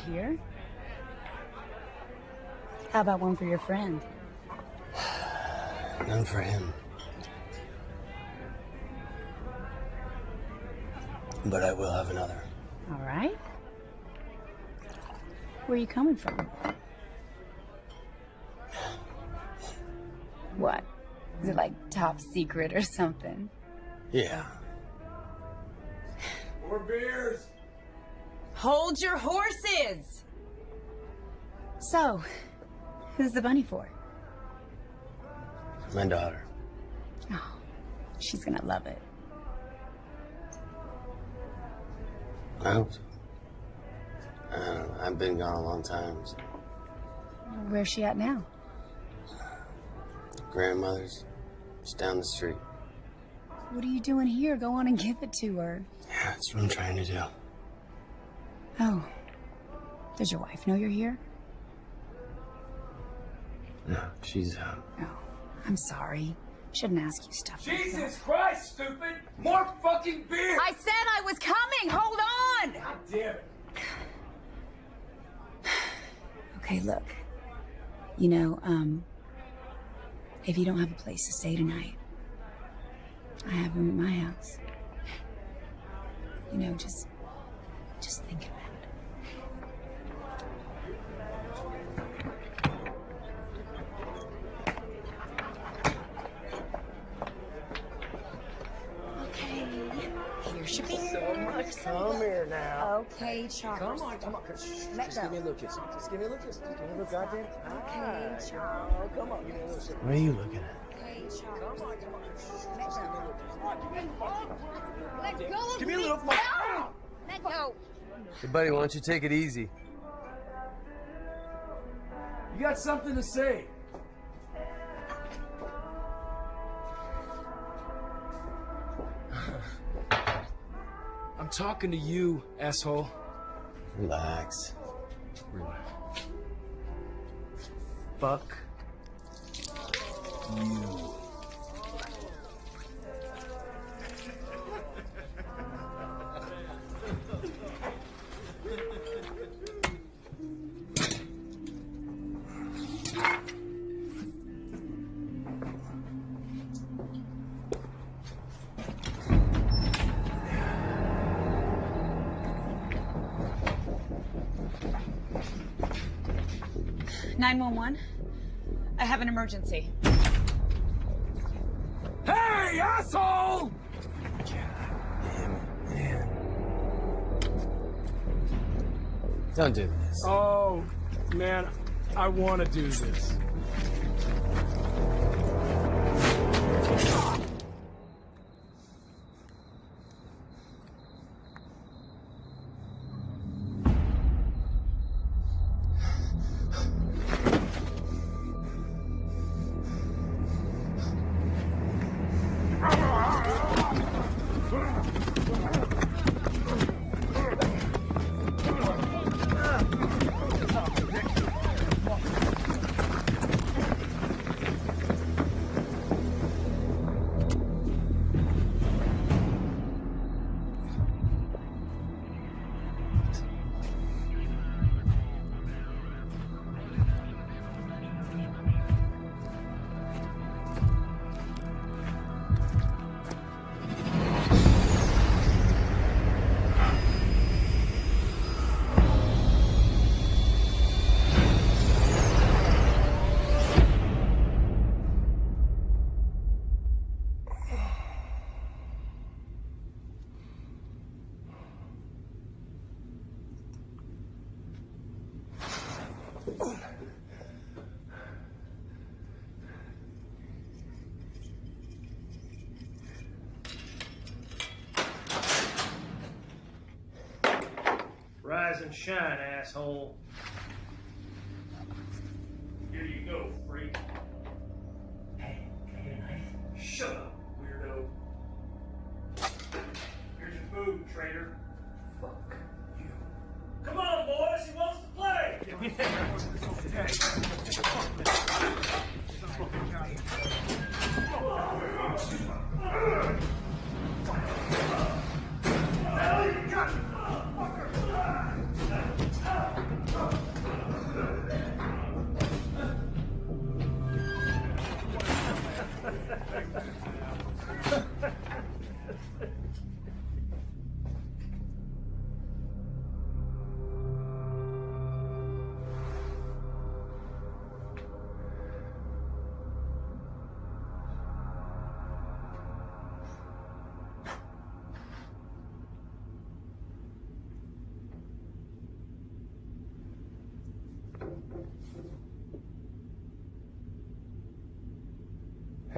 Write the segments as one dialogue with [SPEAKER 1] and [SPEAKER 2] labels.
[SPEAKER 1] seen you around here. How about one for your friend?
[SPEAKER 2] None for him. But I will have another.
[SPEAKER 1] All right. Where are you coming from? What? Is it like top secret or something?
[SPEAKER 2] Yeah.
[SPEAKER 3] More beers!
[SPEAKER 1] Hold your horses! So, who's the bunny for?
[SPEAKER 2] My daughter.
[SPEAKER 1] Oh, she's gonna love it.
[SPEAKER 2] I hope so. Uh, I've been gone a long time. So.
[SPEAKER 1] Where's she at now?
[SPEAKER 2] Grandmother's just down the street.
[SPEAKER 1] What are you doing here? Go on and give it to her.
[SPEAKER 2] Yeah, that's what I'm trying to do.
[SPEAKER 1] Oh. Does your wife know you're here?
[SPEAKER 2] No, she's uh,
[SPEAKER 1] Oh, I'm sorry. Shouldn't ask you stuff like that.
[SPEAKER 3] Jesus Christ, stupid! More fucking beer!
[SPEAKER 1] I said I was coming! Hold on!
[SPEAKER 3] God damn it.
[SPEAKER 1] Okay, look. You know, um, if you don't have a place to stay tonight, I have room at my house. You know, just, just think
[SPEAKER 2] Come here now.
[SPEAKER 1] Okay, Charles.
[SPEAKER 2] Come on, come on. Just,
[SPEAKER 1] Let
[SPEAKER 2] just give me a little kiss. Just give me a little kiss. Just give me a little goddamn.
[SPEAKER 1] Okay,
[SPEAKER 2] Ah,
[SPEAKER 1] Charles.
[SPEAKER 2] Oh, come on. Give me a little kiss. What are you looking at?
[SPEAKER 1] Okay, Charles.
[SPEAKER 2] Come on, come on. Just, just give me a little kiss.
[SPEAKER 1] Let go of
[SPEAKER 2] Give me a little.
[SPEAKER 1] No! Let go.
[SPEAKER 2] Hey, buddy, why don't you take it easy?
[SPEAKER 3] You got something to say? I'm talking to you, asshole.
[SPEAKER 2] Relax.
[SPEAKER 3] Fuck you.
[SPEAKER 1] Emergency.
[SPEAKER 3] Hey, asshole!
[SPEAKER 2] Damn it, man. Don't do this.
[SPEAKER 3] Oh, man, I want to do this.
[SPEAKER 4] And shine, asshole.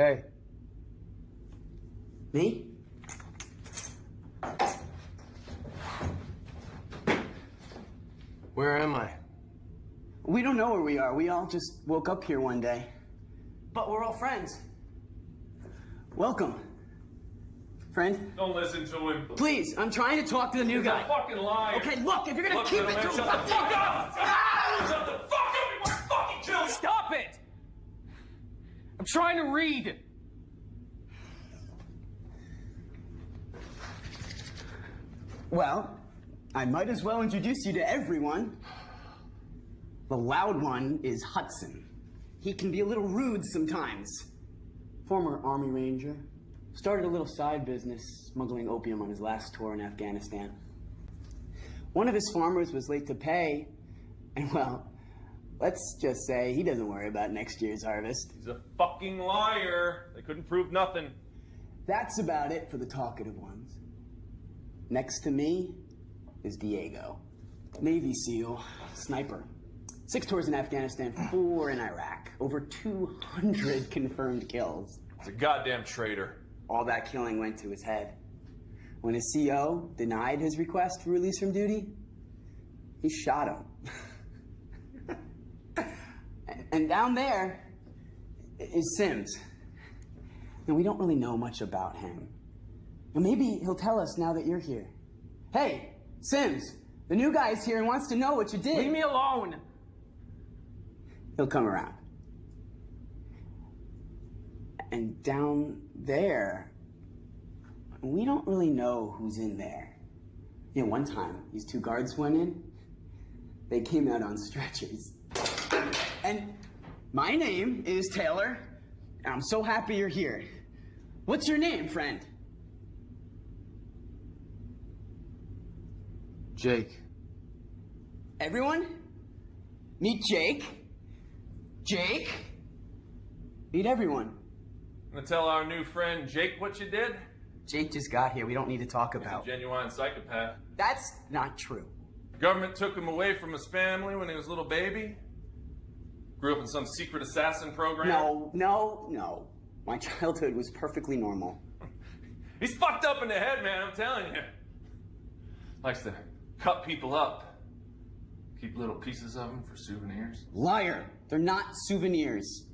[SPEAKER 4] Hey,
[SPEAKER 5] Me?
[SPEAKER 2] where am I?
[SPEAKER 5] We don't know where we are. We all just woke up here one day. But we're all friends. Welcome. Friend,
[SPEAKER 6] Don't listen to him.
[SPEAKER 5] please, I'm trying to talk to the new
[SPEAKER 6] He's a
[SPEAKER 5] guy.
[SPEAKER 6] fucking liar.
[SPEAKER 5] Okay, look, if you're gonna
[SPEAKER 6] Look,
[SPEAKER 5] keep it
[SPEAKER 6] man,
[SPEAKER 5] to
[SPEAKER 6] shut the fuck up!
[SPEAKER 7] Trying to read.
[SPEAKER 5] Well, I might as well introduce you to everyone. The loud one is Hudson. He can be a little rude sometimes. Former Army Ranger. Started a little side business smuggling opium on his last tour in Afghanistan. One of his farmers was late to pay, and well, let's just say he doesn't worry about next year's harvest.
[SPEAKER 6] He's a fucking liar. They couldn't prove nothing.
[SPEAKER 5] That's about it for the talkative ones. Next to me is Diego. Navy SEAL, sniper. Six tours in Afghanistan, four in Iraq. Over 200 confirmed kills.
[SPEAKER 6] He's a goddamn traitor.
[SPEAKER 5] All that killing went to his head. When his CO denied his request for release from duty, he shot him. And- down there is Sims. And we don't really know much about him. And maybe he'll tell us now that you're here. Hey, Sims, the new guy's here and wants to know what you did.
[SPEAKER 7] Leave me alone.
[SPEAKER 5] He'll come around. And down there, we don't really know who's in there. You know, one time, these two guards went in, they came out on stretchers. And my name is Taylor, and I'm so happy you're here. What's your name, friend?
[SPEAKER 2] Jake.
[SPEAKER 5] Everyone? Meet Jake. Jake. Meet everyone.
[SPEAKER 6] Gonna tell our new friend Jake what you did?
[SPEAKER 5] Jake just got here. We don't need to talk
[SPEAKER 6] He's a
[SPEAKER 5] about.
[SPEAKER 6] genuine psychopath.
[SPEAKER 5] That's not true.
[SPEAKER 6] Government took him away from his family when he was a little baby. Grew up in some secret assassin program.
[SPEAKER 5] No, no, no. My childhood was perfectly normal.
[SPEAKER 6] He's fucked up in the head, man, I'm telling you. Likes to cut people up. Keep little pieces of them for souvenirs.
[SPEAKER 5] Liar. They're not souvenirs.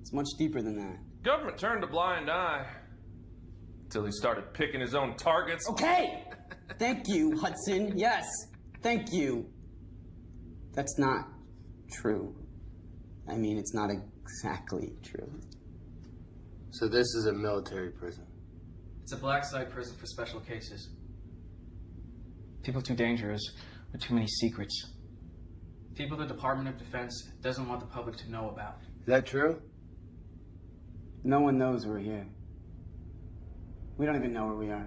[SPEAKER 5] It's much deeper than that.
[SPEAKER 6] Government turned a blind eye. Until he started picking his own targets.
[SPEAKER 5] Okay. Thank you, Hudson. Yes. Thank you. That's not true. I mean, it's not exactly true.
[SPEAKER 2] So this is a military prison.
[SPEAKER 7] It's a black site prison for special cases. People too dangerous with too many secrets. People the Department of Defense doesn't want the public to know about.
[SPEAKER 2] Is that true?
[SPEAKER 5] No one knows we're here. We don't even know where we are.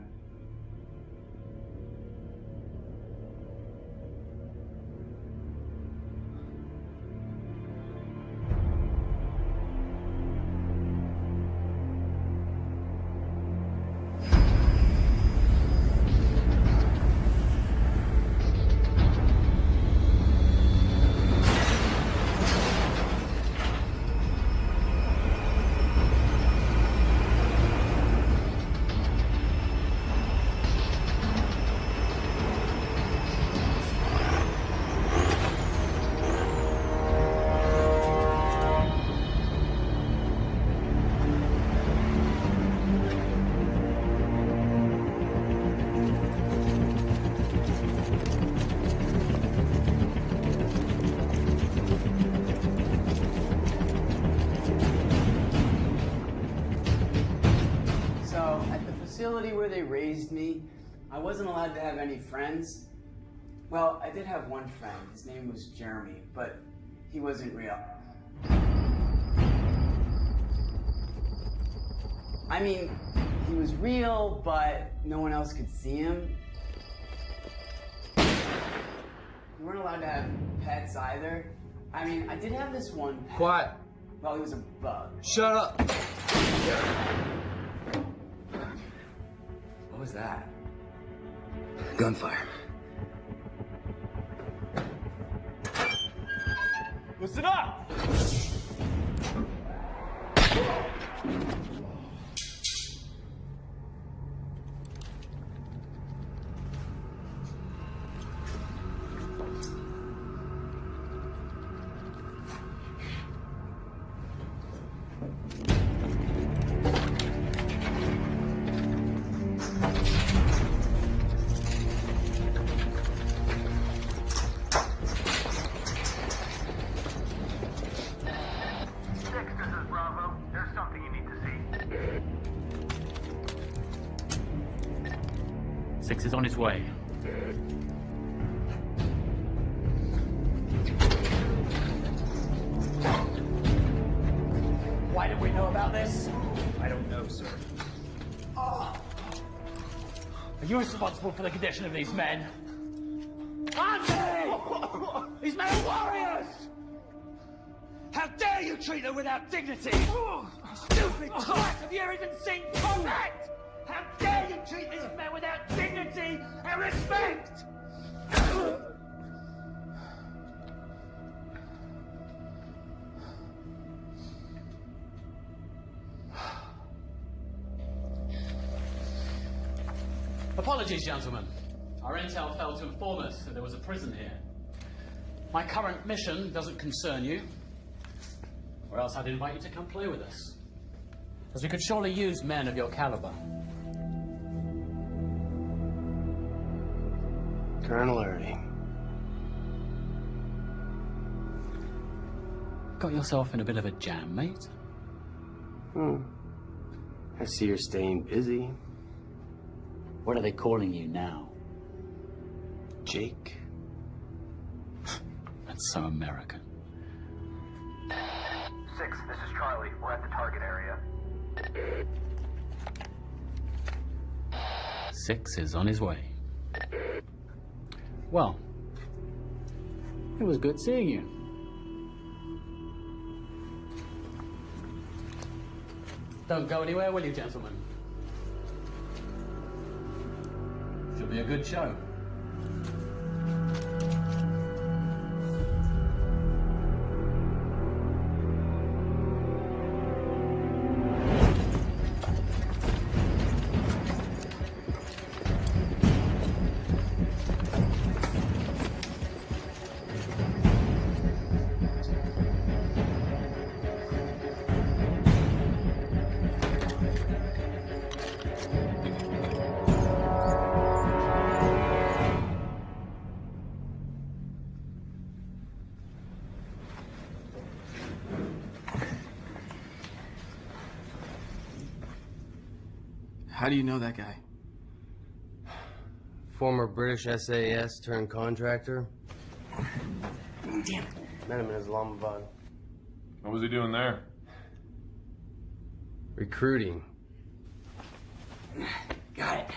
[SPEAKER 5] Facility where they raised me, I wasn't allowed to have any friends. Well, I did have one friend. His name was Jeremy, but he wasn't real. I mean, he was real, but no one else could see him. We weren't allowed to have pets either. I mean, I did have this one pet.
[SPEAKER 2] Quiet.
[SPEAKER 5] Well, he was a bug.
[SPEAKER 2] Shut up.
[SPEAKER 5] What was that?
[SPEAKER 2] Gunfire.
[SPEAKER 6] Listen up!
[SPEAKER 8] Responsible for the condition of these men? Aren't? These men are warriors! How dare you treat them without dignity? Stupid twat! Have you even seen combat? How dare you treat these men without dignity and respect?
[SPEAKER 9] Apologies, gentlemen. Our intel failed to inform us that there was a prison here. My current mission doesn't concern you, or else I'd invite you to come play with us. As we could surely use men of your caliber.
[SPEAKER 2] Colonel Irving.
[SPEAKER 9] Got yourself in a bit of a jam, mate.
[SPEAKER 2] Hmm. I see you're staying busy.
[SPEAKER 9] What are they calling you now?
[SPEAKER 2] Jake.
[SPEAKER 9] That's so American.
[SPEAKER 10] Six, this is Charlie. We're at the target area.
[SPEAKER 9] Six is on his way. Well, it was good seeing you. Don't go anywhere, will you, gentlemen? Be a good show.
[SPEAKER 7] Do you know that guy?
[SPEAKER 2] Former British SAS turned contractor.
[SPEAKER 1] Damn it.
[SPEAKER 2] Met him in Islamabad.
[SPEAKER 4] What was he doing there?
[SPEAKER 2] Recruiting.
[SPEAKER 1] Got it.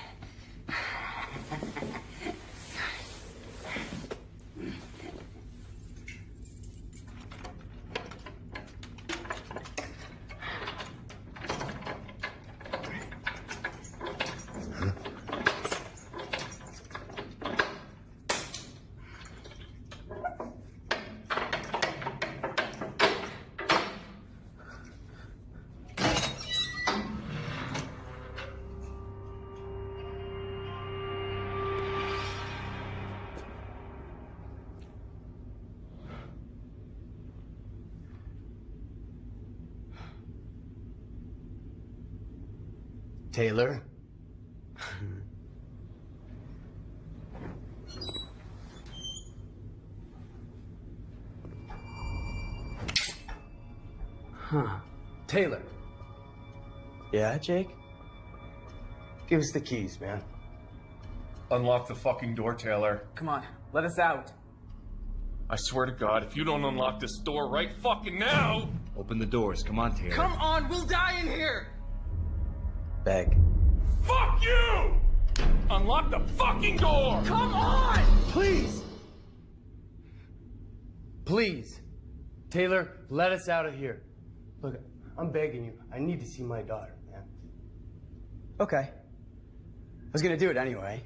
[SPEAKER 2] Taylor. huh. Taylor. Yeah, Jake? Give us the keys, man.
[SPEAKER 4] Unlock the fucking door, Taylor.
[SPEAKER 7] Come on, let us out.
[SPEAKER 4] I swear to God, if you don't unlock this door right fucking now.
[SPEAKER 11] Open the doors. Come on, Taylor.
[SPEAKER 7] Come on, we'll die in here!
[SPEAKER 2] Beg.
[SPEAKER 4] Fuck you! Unlock the fucking door!
[SPEAKER 7] Come on!
[SPEAKER 2] Please! Please! Taylor, let us out of here. Look, I'm begging you. I need to see my daughter, man.
[SPEAKER 5] Okay. I was gonna do it anyway.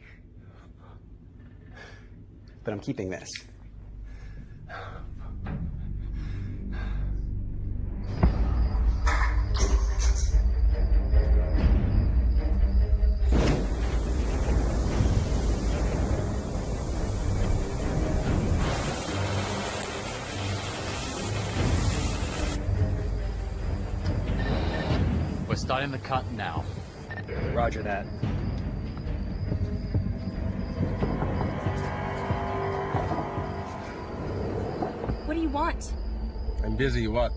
[SPEAKER 5] But I'm keeping this.
[SPEAKER 9] Starting the cut now.
[SPEAKER 7] Roger that.
[SPEAKER 1] What do you want?
[SPEAKER 11] I'm busy. What?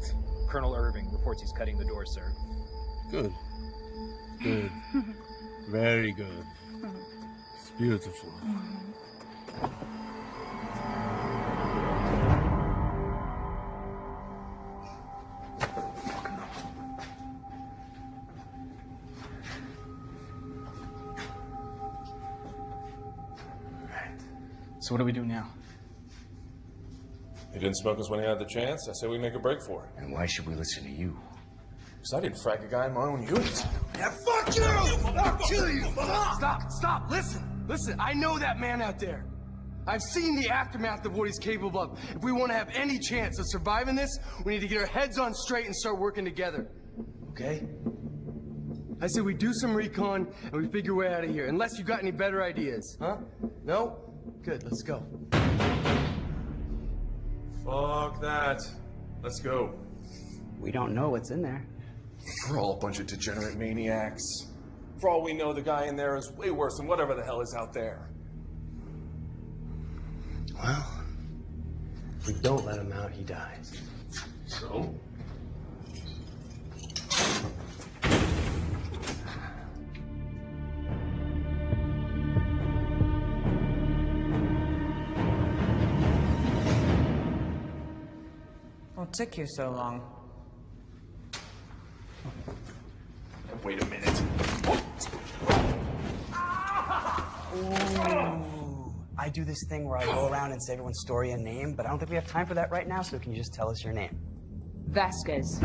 [SPEAKER 3] Colonel Irving reports he's cutting the door, sir.
[SPEAKER 11] Good. Good. Very good. It's beautiful.
[SPEAKER 7] So what do we do now?
[SPEAKER 6] You didn't smoke us when you had the chance. I say we make a break for it.
[SPEAKER 11] And why should we listen to you?
[SPEAKER 6] Because I didn't frag a guy in my own unit.
[SPEAKER 2] Yeah, fuck you! I'll kill you! Stop, stop, listen, listen, I know that man out there. I've seen the aftermath of what he's capable of. If we want to have any chance of surviving this, we need to get our heads on straight and start working together. Okay? I said we do some recon and we figure a way out of here, unless you got any better ideas, huh? No? Good, let's go.
[SPEAKER 6] Fuck that. Let's go.
[SPEAKER 5] We don't know what's in there.
[SPEAKER 6] We're all a bunch of degenerate maniacs. For all we know, the guy in there is way worse than whatever the hell is out there.
[SPEAKER 2] Well, if we don't let him out, he dies.
[SPEAKER 6] So?
[SPEAKER 12] What took you so long?
[SPEAKER 6] Wait a minute.
[SPEAKER 5] Ooh. I do this thing where I go around and say everyone's story and name, but I don't think we have time for that right now, so can you just tell us your name?
[SPEAKER 12] Vasquez.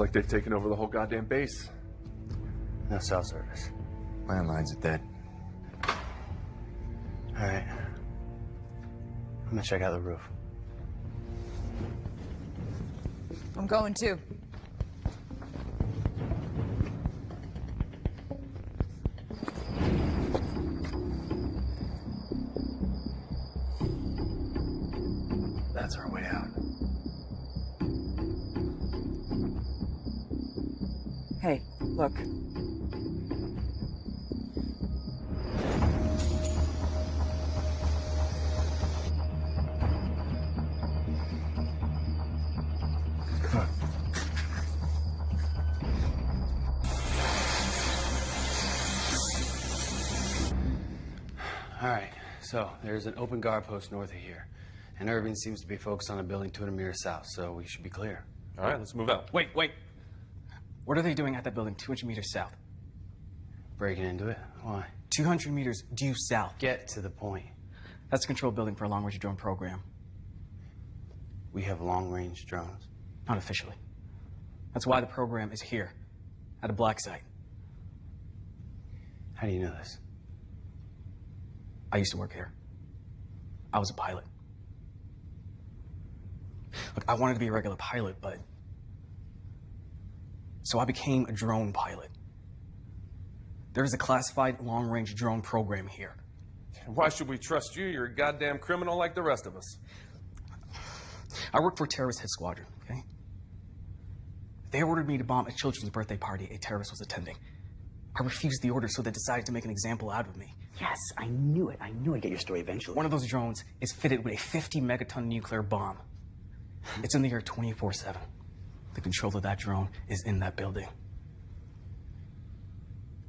[SPEAKER 6] Looks like they've taken over the whole goddamn base.
[SPEAKER 2] No cell service.
[SPEAKER 11] Landlines are dead.
[SPEAKER 2] All right. I'm gonna check out the roof.
[SPEAKER 12] I'm going too.
[SPEAKER 2] There's an open guard post north of here. And Irving seems to be focused on a building 200 meters south, so we should be clear.
[SPEAKER 6] All right, let's move out.
[SPEAKER 7] Wait, wait. What are they doing at that building 200 meters south?
[SPEAKER 2] Breaking into it? Why?
[SPEAKER 7] 200 meters due south.
[SPEAKER 2] Get to the point.
[SPEAKER 7] That's a control building for a long-range drone program.
[SPEAKER 2] We have long range drones.
[SPEAKER 7] Not officially. That's why the program is here, at a black site.
[SPEAKER 2] How do you know this?
[SPEAKER 7] I used to work here. I was a pilot. Look, I wanted to be a regular pilot, but. So I became a drone pilot. There is a classified long range drone program here.
[SPEAKER 6] Why should we trust you? You're a goddamn criminal like the rest of us.
[SPEAKER 7] I work for Terrorist Hit Squadron, okay? They ordered me to bomb a children's birthday party a terrorist was attending. I refused the order, so they decided to make an example out of me.
[SPEAKER 5] Yes, I knew it. I knew I'd get your story eventually.
[SPEAKER 7] One of those drones is fitted with a 50 megaton nuclear bomb. It's in the air 24 7. The control of that drone is in that building.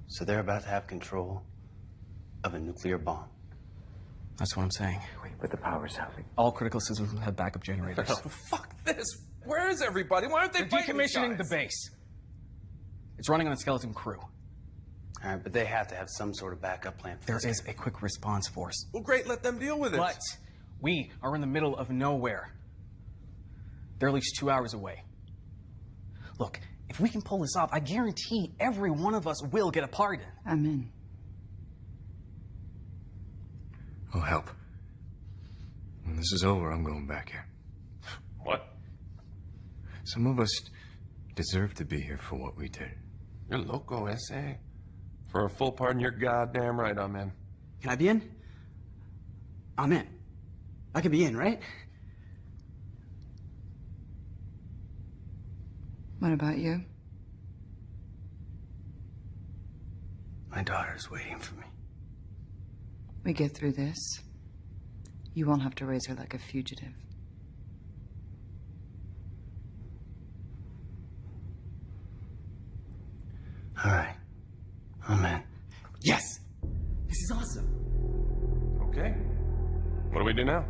[SPEAKER 2] So they're about to have control of a nuclear bomb.
[SPEAKER 7] That's what I'm saying.
[SPEAKER 11] Wait, but the power's out.
[SPEAKER 7] All critical systems have backup generators.
[SPEAKER 6] Oh, fuck this. Where is everybody? Why aren't they
[SPEAKER 7] They're decommissioning the base. It's running on a skeleton crew.
[SPEAKER 2] All right, but they have to have some sort of backup plan. For
[SPEAKER 7] There
[SPEAKER 2] this.
[SPEAKER 7] is a quick response force.
[SPEAKER 6] Well, great. Let them deal with it.
[SPEAKER 7] But we are in the middle of nowhere. They're at least two hours away. Look, if we can pull this off, I guarantee every one of us will get a pardon.
[SPEAKER 12] I'm in.
[SPEAKER 11] I'll help. When this is over, I'm going back here.
[SPEAKER 13] What?
[SPEAKER 11] Some of us deserve to be here for what we did.
[SPEAKER 6] You're loco, S.A. For a full pardon, you're goddamn right I'm in.
[SPEAKER 5] Can I be in? I'm in. I can be in, right?
[SPEAKER 12] What about you?
[SPEAKER 5] My daughter's waiting for me.
[SPEAKER 12] We get through this. You won't have to raise her like a fugitive.
[SPEAKER 5] All right. I'm in. Yes! This is awesome.
[SPEAKER 6] Okay. What do we do now?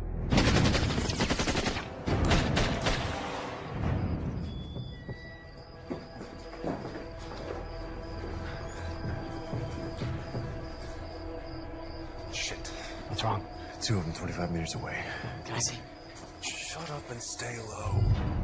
[SPEAKER 11] Shit.
[SPEAKER 5] What's wrong?
[SPEAKER 11] Two of them 25 meters away.
[SPEAKER 5] Can I see?
[SPEAKER 6] Shut up and stay low.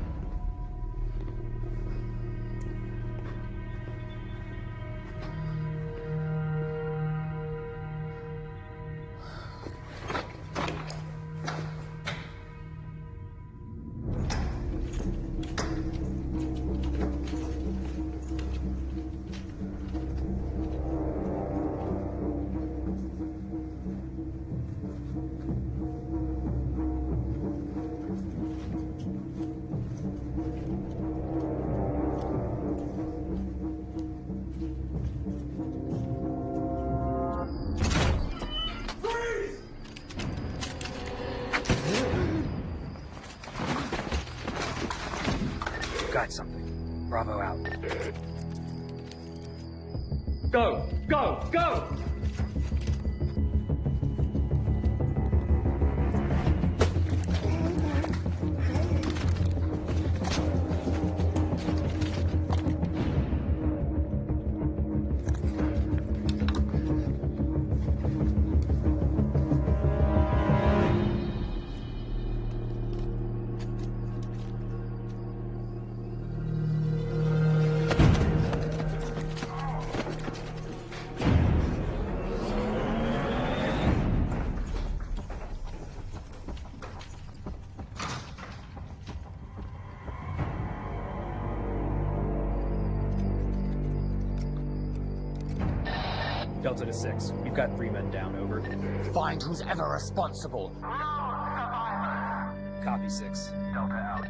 [SPEAKER 11] Got something. Bravo out.
[SPEAKER 9] Go! Go! Go!
[SPEAKER 14] Six. We've got three men down, over.
[SPEAKER 9] Find who's ever responsible.
[SPEAKER 14] Copy six.
[SPEAKER 4] Delta out.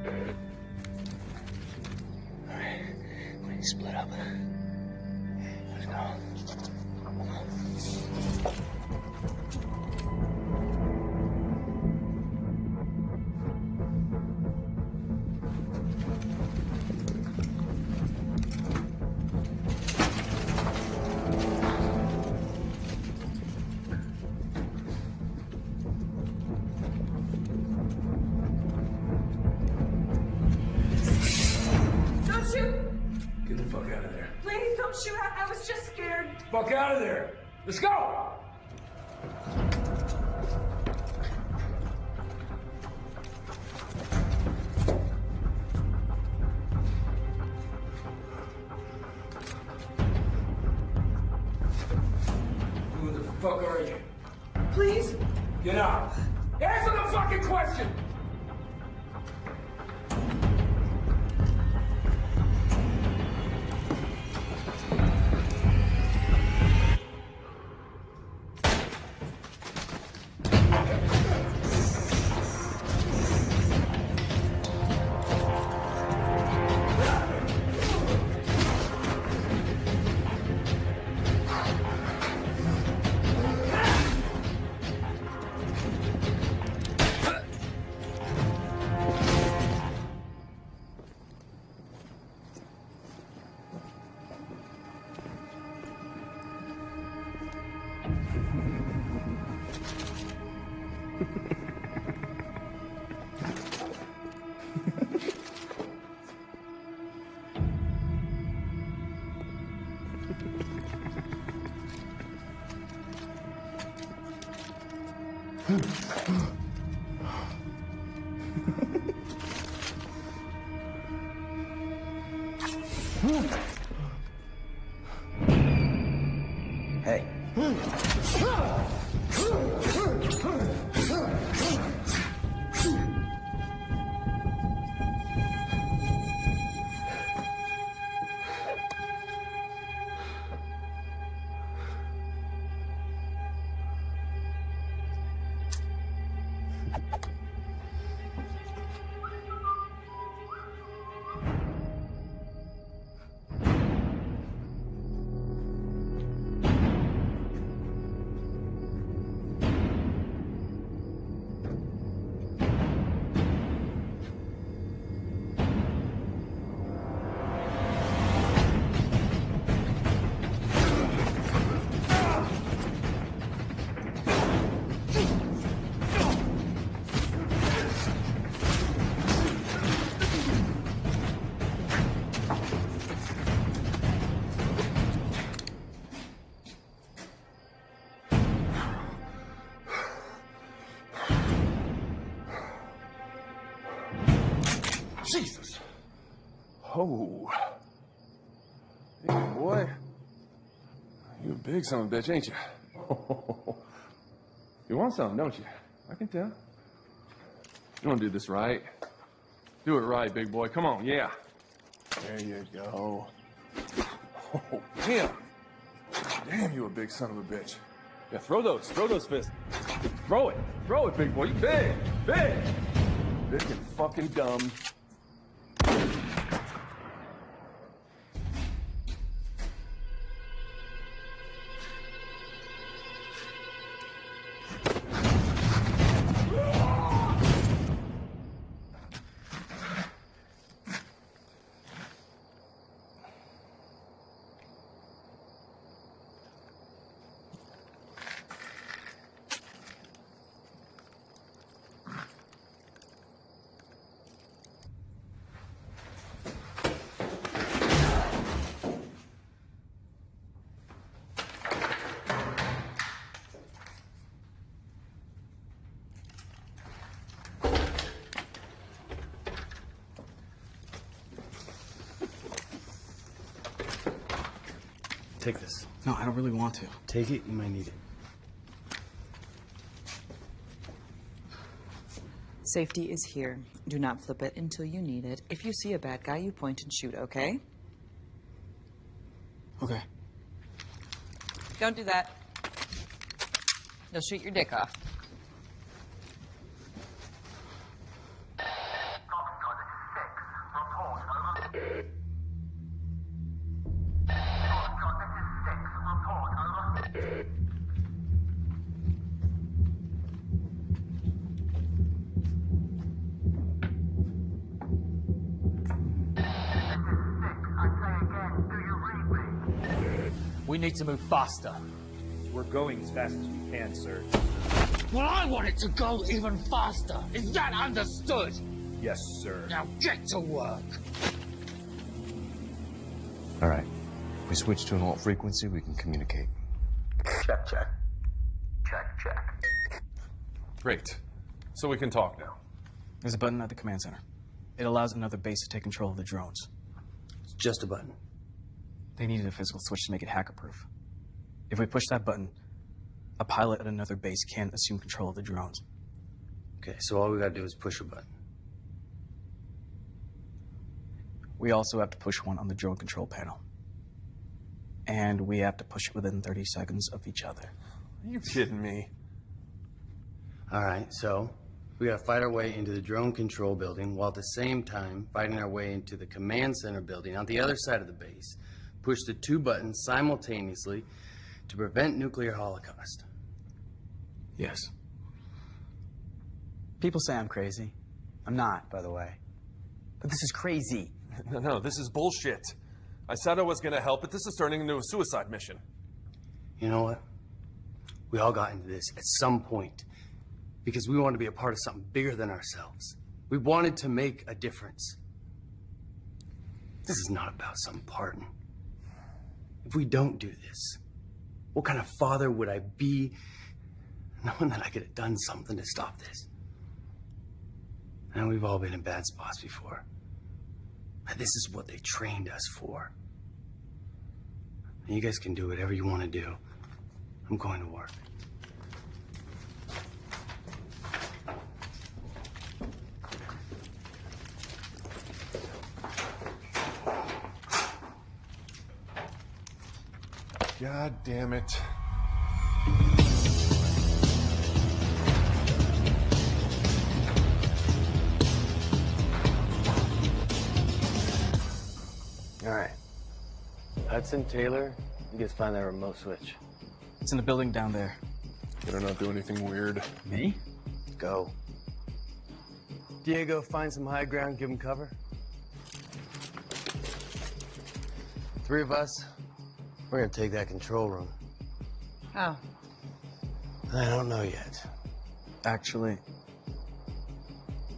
[SPEAKER 6] Hmm. Oh. Hey, boy. You a big son of a bitch, ain't you? you want something, don't you? I can tell. You want to do this right? Do it right, big boy. Come on, yeah. There you go. Oh, damn. Damn, you a big son of a bitch. Yeah, throw those. Throw those fists. Throw it. Throw it, big boy. You big. Big. Big and fucking dumb.
[SPEAKER 2] Take this.
[SPEAKER 7] No, I don't really want to.
[SPEAKER 2] Take it, you might need it.
[SPEAKER 12] Safety is here. Do not flip it until you need it. If you see a bad guy, you point and shoot, okay?
[SPEAKER 7] Okay.
[SPEAKER 12] Don't do that. They'll shoot your dick off.
[SPEAKER 9] To move faster.
[SPEAKER 14] We're going as fast as we can, sir.
[SPEAKER 9] Well, I want it to go even faster. Is that understood?
[SPEAKER 14] Yes, sir.
[SPEAKER 9] Now get to work.
[SPEAKER 11] All right. We switch to an alt frequency, we can communicate.
[SPEAKER 10] Check, check. Check, check.
[SPEAKER 6] Great. So we can talk now.
[SPEAKER 7] There's a button at the command center. It allows another base to take control of the drones.
[SPEAKER 2] It's just a button.
[SPEAKER 7] They needed a physical switch to make it hacker-proof. If we push that button, a pilot at another base can't assume control of the drones.
[SPEAKER 2] Okay, so all we gotta do is push a button.
[SPEAKER 7] We also have to push one on the drone control panel. And we have to push it within 30 seconds of each other.
[SPEAKER 6] Are you kidding me?
[SPEAKER 2] All right, so we gotta fight our way into the drone control building while at the same time fighting our way into the command center building on the other side of the base. Push the two buttons simultaneously to prevent nuclear holocaust.
[SPEAKER 7] Yes. People say I'm crazy. I'm not, by the way. But this is crazy.
[SPEAKER 6] No, no, this is bullshit. I said I was gonna help, but this is turning into a suicide mission.
[SPEAKER 2] You know what? We all got into this at some point because we wanted to be a part of something bigger than ourselves. We wanted to make a difference. This is not about some pardon. If we don't do this, what kind of father would I be knowing that I could have done something to stop this? And we've all been in bad spots before.
[SPEAKER 15] But this is what they trained us for. You guys can do whatever you want to do. I'm going to work.
[SPEAKER 6] God damn it.
[SPEAKER 2] All right. Hudson, Taylor, you guys find that remote switch.
[SPEAKER 7] It's in the building down there.
[SPEAKER 6] Better not do anything weird.
[SPEAKER 7] Me?
[SPEAKER 2] Go. Diego, find some high ground, give him cover. Three of us, we're gonna take that control room.
[SPEAKER 12] How?
[SPEAKER 2] I don't know yet.
[SPEAKER 7] Actually,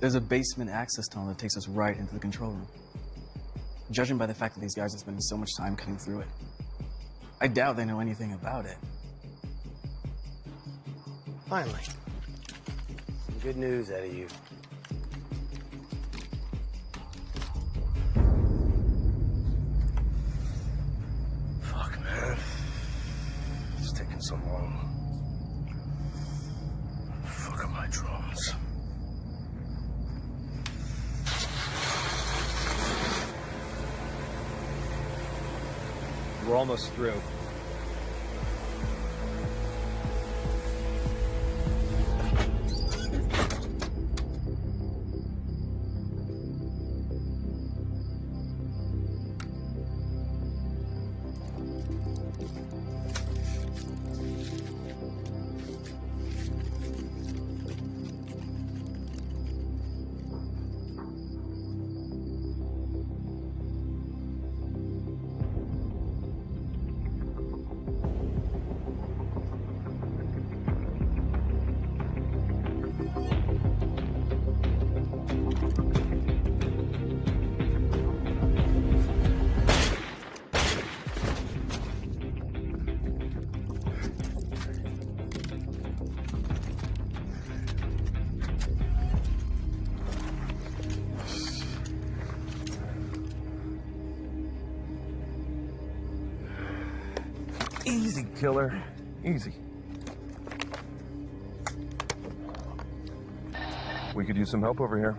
[SPEAKER 7] there's a basement access tunnel that takes us right into the control room. Judging by the fact that these guys are spending so much time cutting through it, I doubt they know anything about it.
[SPEAKER 2] Finally. Some good news out of you.
[SPEAKER 14] Almost through.
[SPEAKER 6] Killer. Easy. We could use some help over here.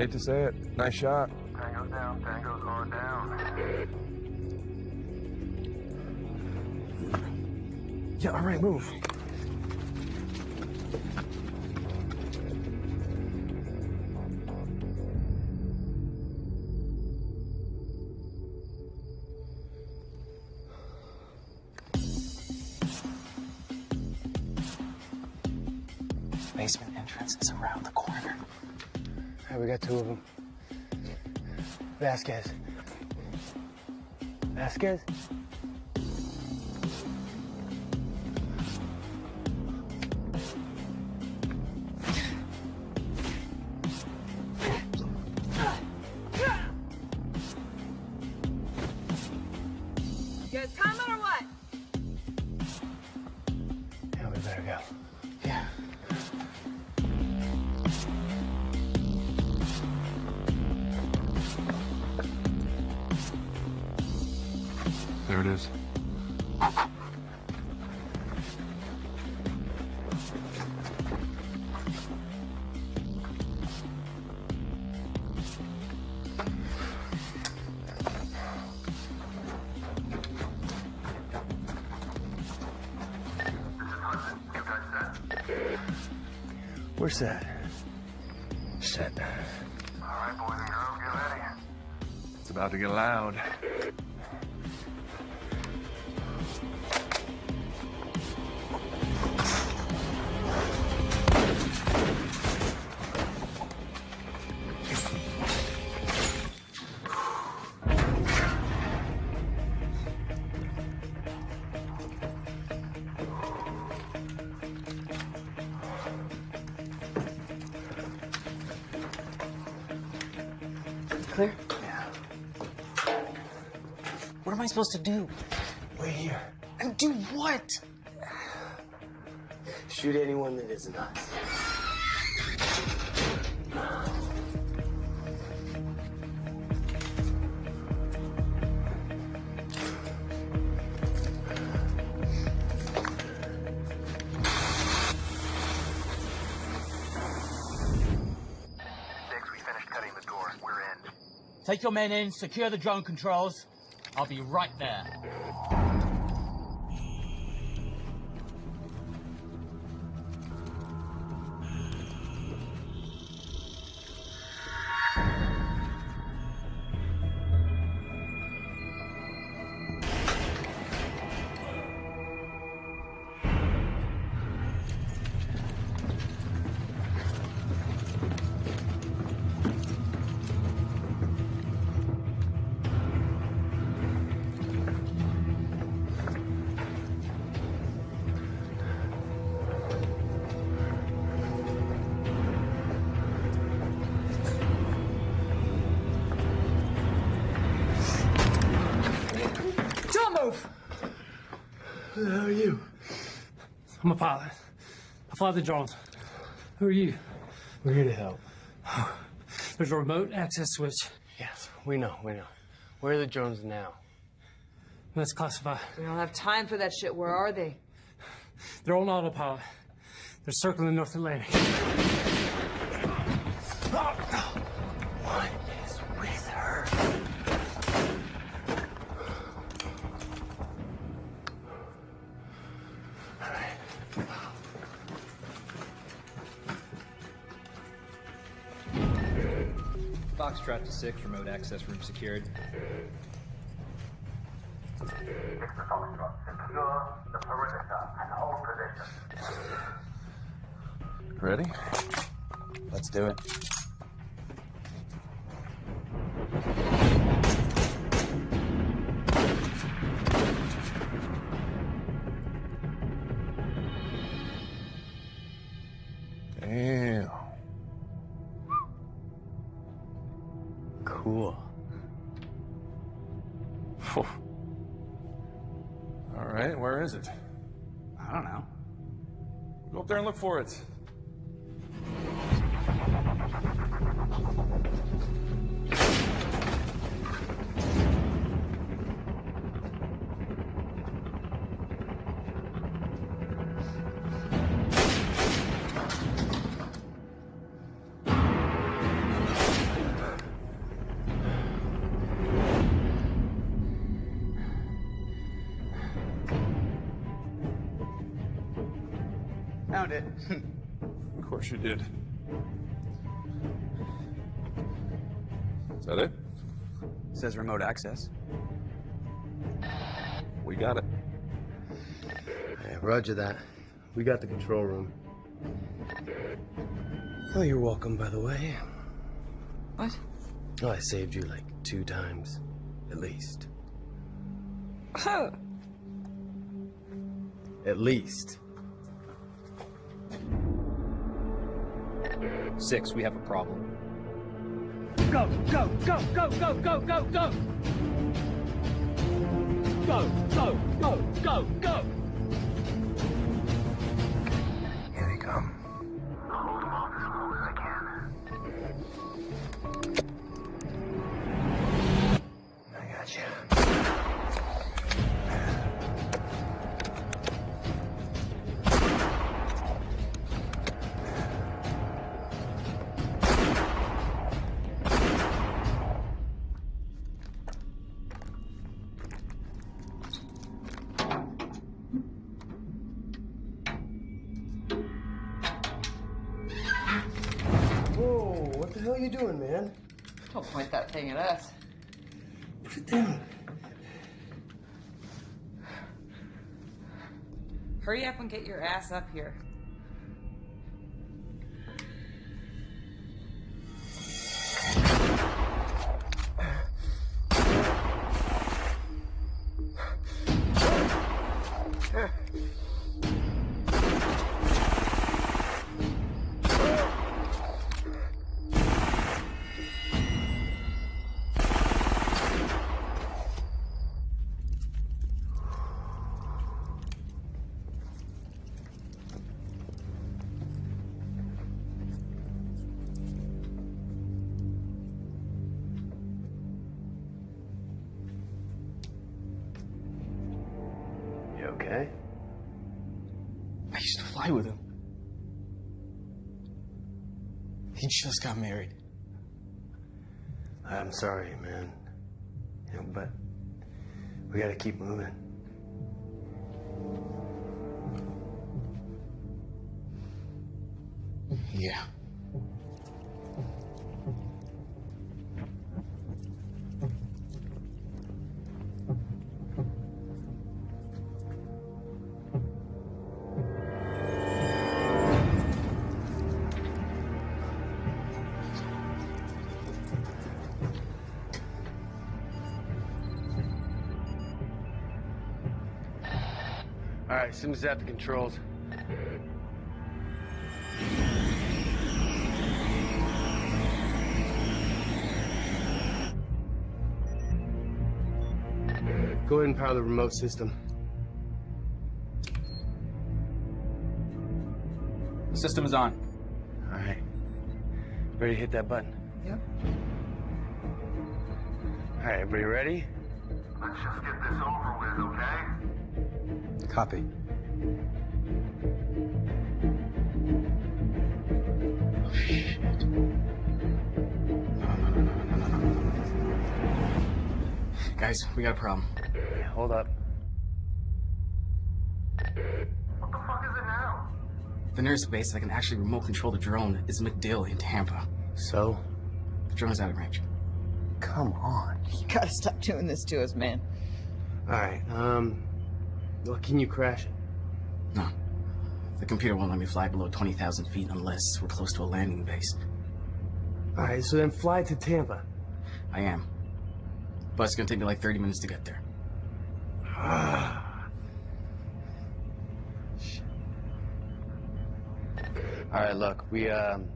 [SPEAKER 6] Hate to say it. Nice shot.
[SPEAKER 16] Tango's down, Tango's going down.
[SPEAKER 6] Yeah, all right, move.
[SPEAKER 2] Got two of them. Vasquez. Vasquez?
[SPEAKER 17] Supposed to do?
[SPEAKER 2] Wait here.
[SPEAKER 17] And do what?
[SPEAKER 2] Shoot anyone that isn't us.
[SPEAKER 10] Six, we finished cutting the door. We're in.
[SPEAKER 9] Take your men in, secure the drone controls. I'll be right there.
[SPEAKER 3] I fly the drones. Who are you?
[SPEAKER 2] We're here to help.
[SPEAKER 3] There's a remote access switch.
[SPEAKER 2] Yes, we know, we know. Where are the drones now?
[SPEAKER 3] Let's classify.
[SPEAKER 12] We don't have time for that shit. Where are they?
[SPEAKER 3] They're on autopilot. They're circling the North Atlantic.
[SPEAKER 10] And hold position.
[SPEAKER 6] Ready?
[SPEAKER 5] Let's do it.
[SPEAKER 6] For it. Did. Is that it?
[SPEAKER 5] Says remote access.
[SPEAKER 6] We got it.
[SPEAKER 2] Hey, roger that. We got the control room. Oh, you're welcome, by the way.
[SPEAKER 12] What?
[SPEAKER 2] Oh, I saved you like two times, at least. Oh. At least.
[SPEAKER 14] Six, we have a problem.
[SPEAKER 8] Go, go, go, go, go, go, go, go! Go, go, go, go, go!
[SPEAKER 12] Get your ass up here.
[SPEAKER 7] Just got married.
[SPEAKER 2] I'm sorry, man. You know, but we gotta keep moving. All right, Sims is at the controls. Go ahead and power the remote system.
[SPEAKER 7] The system is on.
[SPEAKER 2] All right. Ready to hit that button?
[SPEAKER 12] Yep.
[SPEAKER 2] All right, everybody ready?
[SPEAKER 10] Let's just get this over with, okay?
[SPEAKER 2] Copy.
[SPEAKER 7] Guys, we got a problem.
[SPEAKER 2] Hold up.
[SPEAKER 10] What the fuck is it now?
[SPEAKER 7] The nearest base that can actually remote control the drone is MacDill in Tampa.
[SPEAKER 2] So?
[SPEAKER 7] The drone is out of range.
[SPEAKER 2] Come on.
[SPEAKER 12] You gotta stop doing this to us, man.
[SPEAKER 2] All right, um, well, can you crash it?
[SPEAKER 7] No. The computer won't let me fly below 20,000 feet unless we're close to a landing base.
[SPEAKER 2] All right, so then fly to Tampa.
[SPEAKER 7] I am. But it's gonna take me like 30 minutes to get there.
[SPEAKER 2] All right, look, we, um,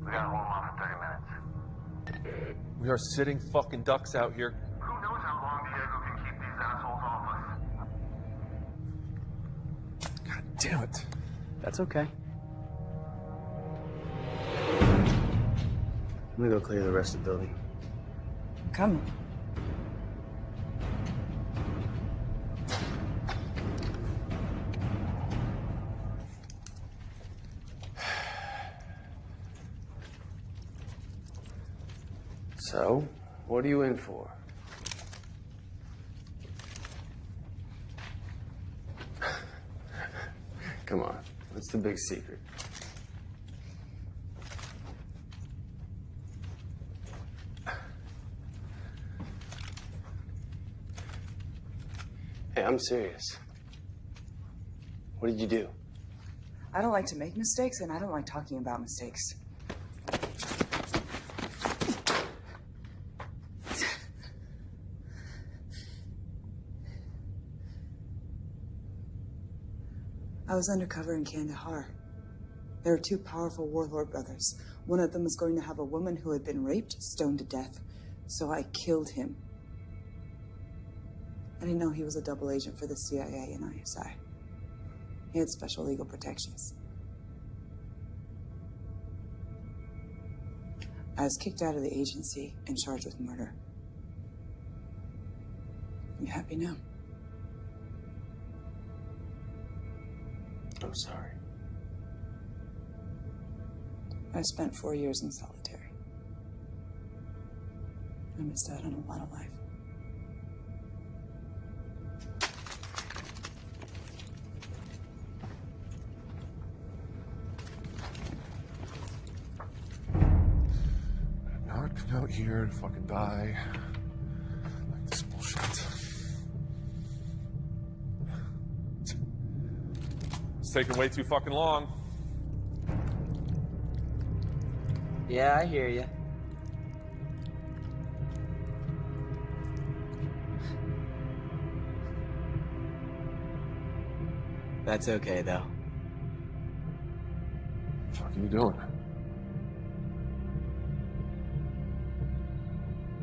[SPEAKER 10] We gotta hold on for 30 minutes.
[SPEAKER 6] We are sitting fucking ducks out here. Damn it.
[SPEAKER 2] that's okay. I'm gonna go clear the rest of the building.
[SPEAKER 12] Come.
[SPEAKER 2] So, what are you in for? Come on, what's the big secret? Hey, I'm serious. What did you do?
[SPEAKER 12] I don't like to make mistakes, and I don't like talking about mistakes. I was undercover in Kandahar. There were two powerful warlord brothers. One of them was going to have a woman who had been raped stoned to death, so I killed him. I didn't know he was a double agent for the CIA and ISI. He had special legal protections. I was kicked out of the agency and charged with murder. You happy now?
[SPEAKER 2] I'm sorry.
[SPEAKER 12] I spent four years in solitary. I missed out on a lot of life.
[SPEAKER 6] Come out here to fucking die. Taking way too fucking long.
[SPEAKER 5] Yeah, I hear you. That's okay, though.
[SPEAKER 6] What the fuck are you doing?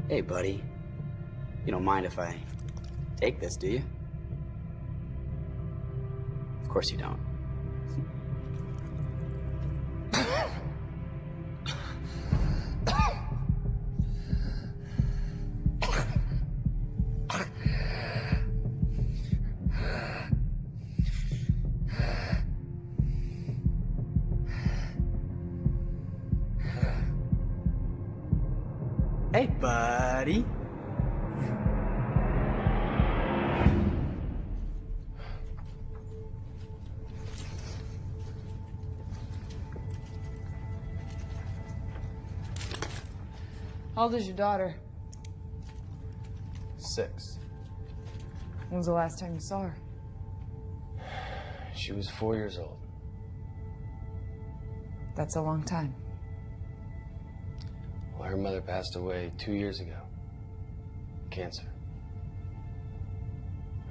[SPEAKER 5] Hey, buddy. You don't mind if I take this, do you? Of course you don't.
[SPEAKER 12] Old is your daughter?
[SPEAKER 2] Six.
[SPEAKER 12] When's the last time you saw her?
[SPEAKER 2] She was four years old.
[SPEAKER 12] That's a long time.
[SPEAKER 2] Well, her mother passed away two years ago. Cancer.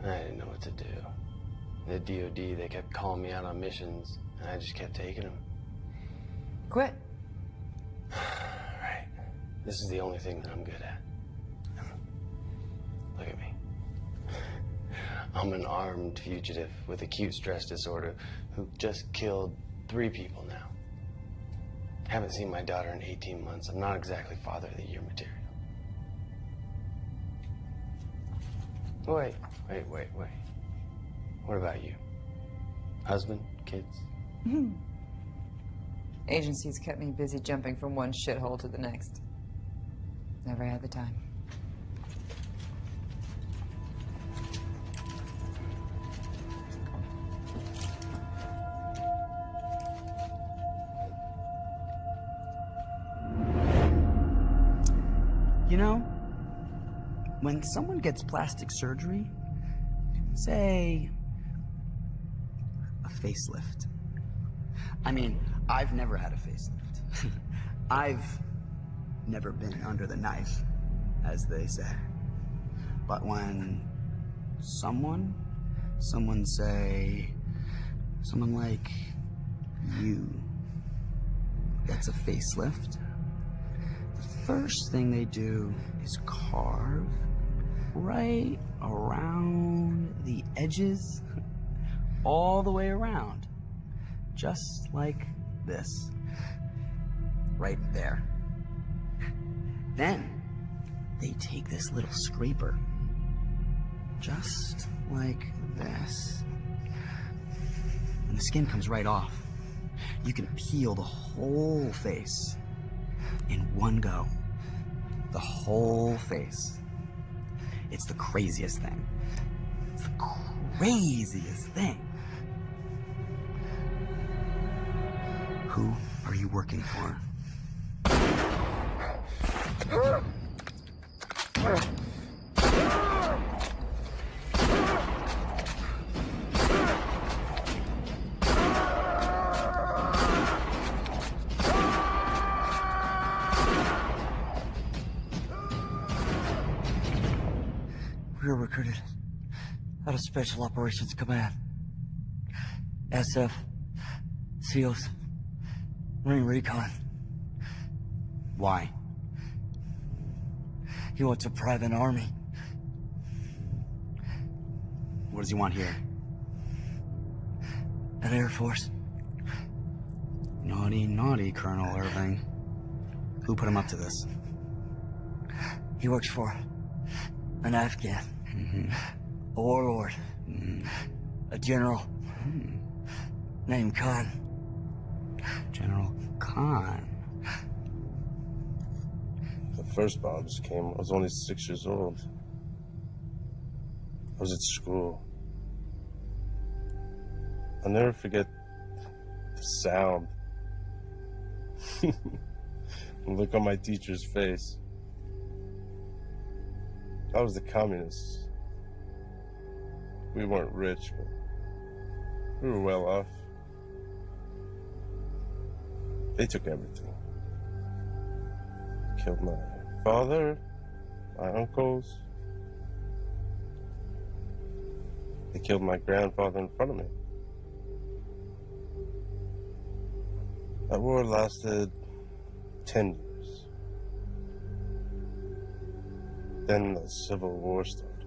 [SPEAKER 2] I didn't know what to do. The DOD, they kept calling me out on missions, and I just kept taking them.
[SPEAKER 12] Quit.
[SPEAKER 2] This is the only thing that I'm good at. Look at me. I'm an armed fugitive with acute stress disorder who just killed three people now. Haven't seen my daughter in 18 months. I'm not exactly father of the year material. Wait, wait, wait, wait. What about you? Husband? Kids?
[SPEAKER 12] Agencies kept me busy jumping from one shithole to the next. Never had the time.
[SPEAKER 5] You know, when someone gets plastic surgery, say a facelift. I mean, I've never had a facelift. I've never been under the knife, as they say. But when someone, someone say, someone like you gets a facelift, the first thing they do is carve right around the edges, all the way around, just like this. Right there. Then they take this little scraper, just like this, and the skin comes right off. You can peel the whole face in one go. The whole face. It's the craziest thing. It's the craziest thing. Who are you working for?
[SPEAKER 18] We were recruited out of Special Operations Command. SF, SEALs, Marine Recon.
[SPEAKER 5] Why?
[SPEAKER 18] He wants a private army.
[SPEAKER 5] What does he want here?
[SPEAKER 18] An Air Force.
[SPEAKER 5] Naughty, naughty, Colonel Irving. Who put him up to this?
[SPEAKER 18] He works for an Afghan. Mm-hmm. A warlord. Mm-hmm. A general. Mm-hmm. Named Khan.
[SPEAKER 5] General Khan.
[SPEAKER 19] First bombs came, I was only six years old. I was at school. I'll never forget the sound. look on my teacher's face. I was the communists. We weren't rich, but we were well off. They took everything. Killed my father, my uncles. They killed my grandfather in front of me. That war lasted 10 years. Then the Civil War started.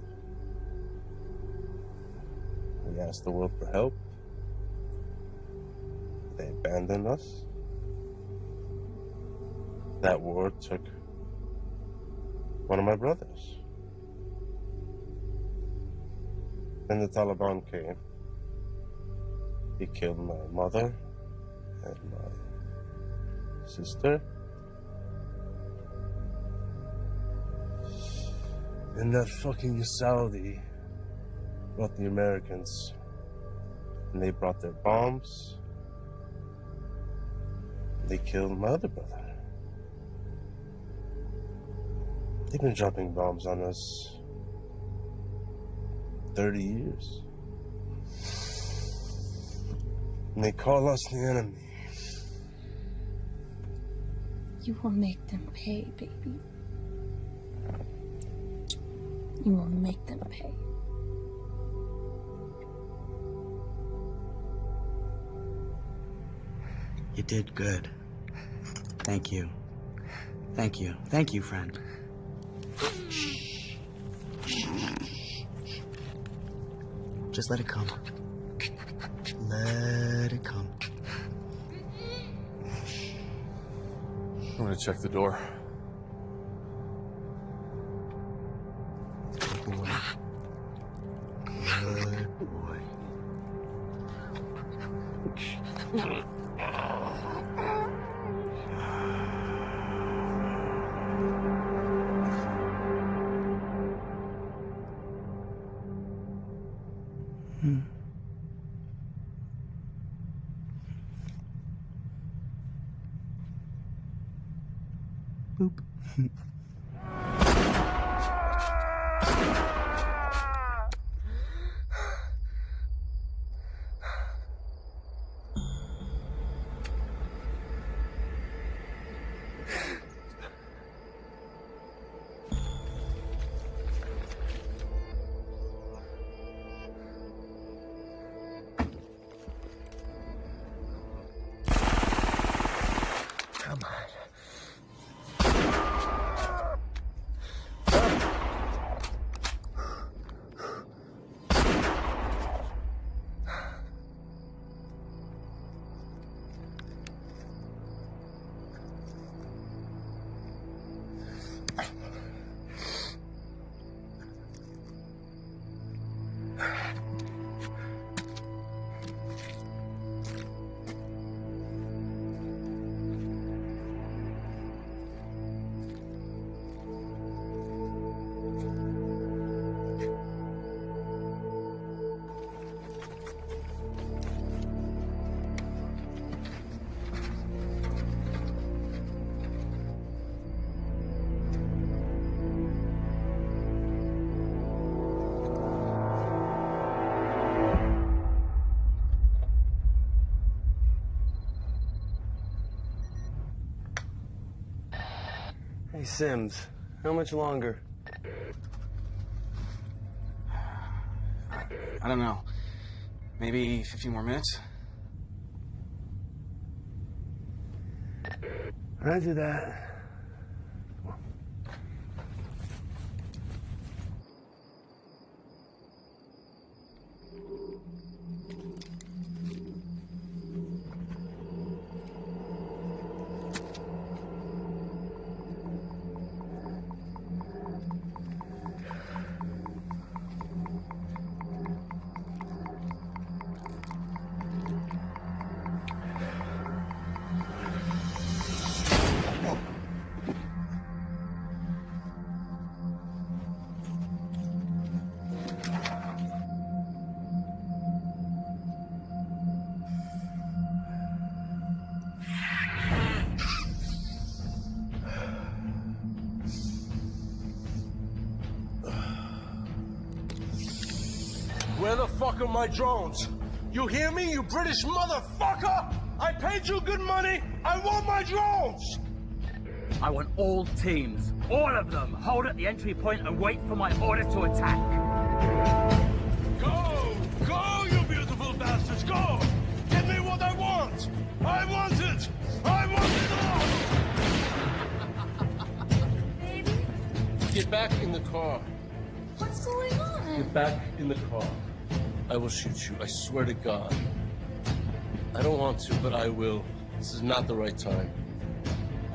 [SPEAKER 19] We asked the world for help. They abandoned us. That war took one of my brothers. Then the Taliban came. He killed my mother and my sister. And that fucking Saudi brought the Americans. And they brought their bombs. They killed my other brother. They've been dropping bombs on us 30 years. And they call us the enemy.
[SPEAKER 1] You will make them pay, baby. You will make them pay.
[SPEAKER 5] You did good. Thank you. Thank you. Thank you, friend. Just let it come. Let it come.
[SPEAKER 6] I'm gonna check the door.
[SPEAKER 5] Boop.
[SPEAKER 2] Sims, how much longer?
[SPEAKER 7] I don't know. Maybe 15 more minutes?
[SPEAKER 2] Roger that.
[SPEAKER 20] My drones? You hear me, you British motherfucker? I paid you good money. I want my drones.
[SPEAKER 9] I want all teams, all of them, hold at the entry point and wait for my order to attack.
[SPEAKER 20] Go! Go, you beautiful bastards! Go! Give me what I want! I want it! I want it all! Baby?
[SPEAKER 19] Get back in the car.
[SPEAKER 1] What's going on?
[SPEAKER 19] Get back in the car. I will shoot you. I swear to God. I don't want to, but I will. This is not the right time.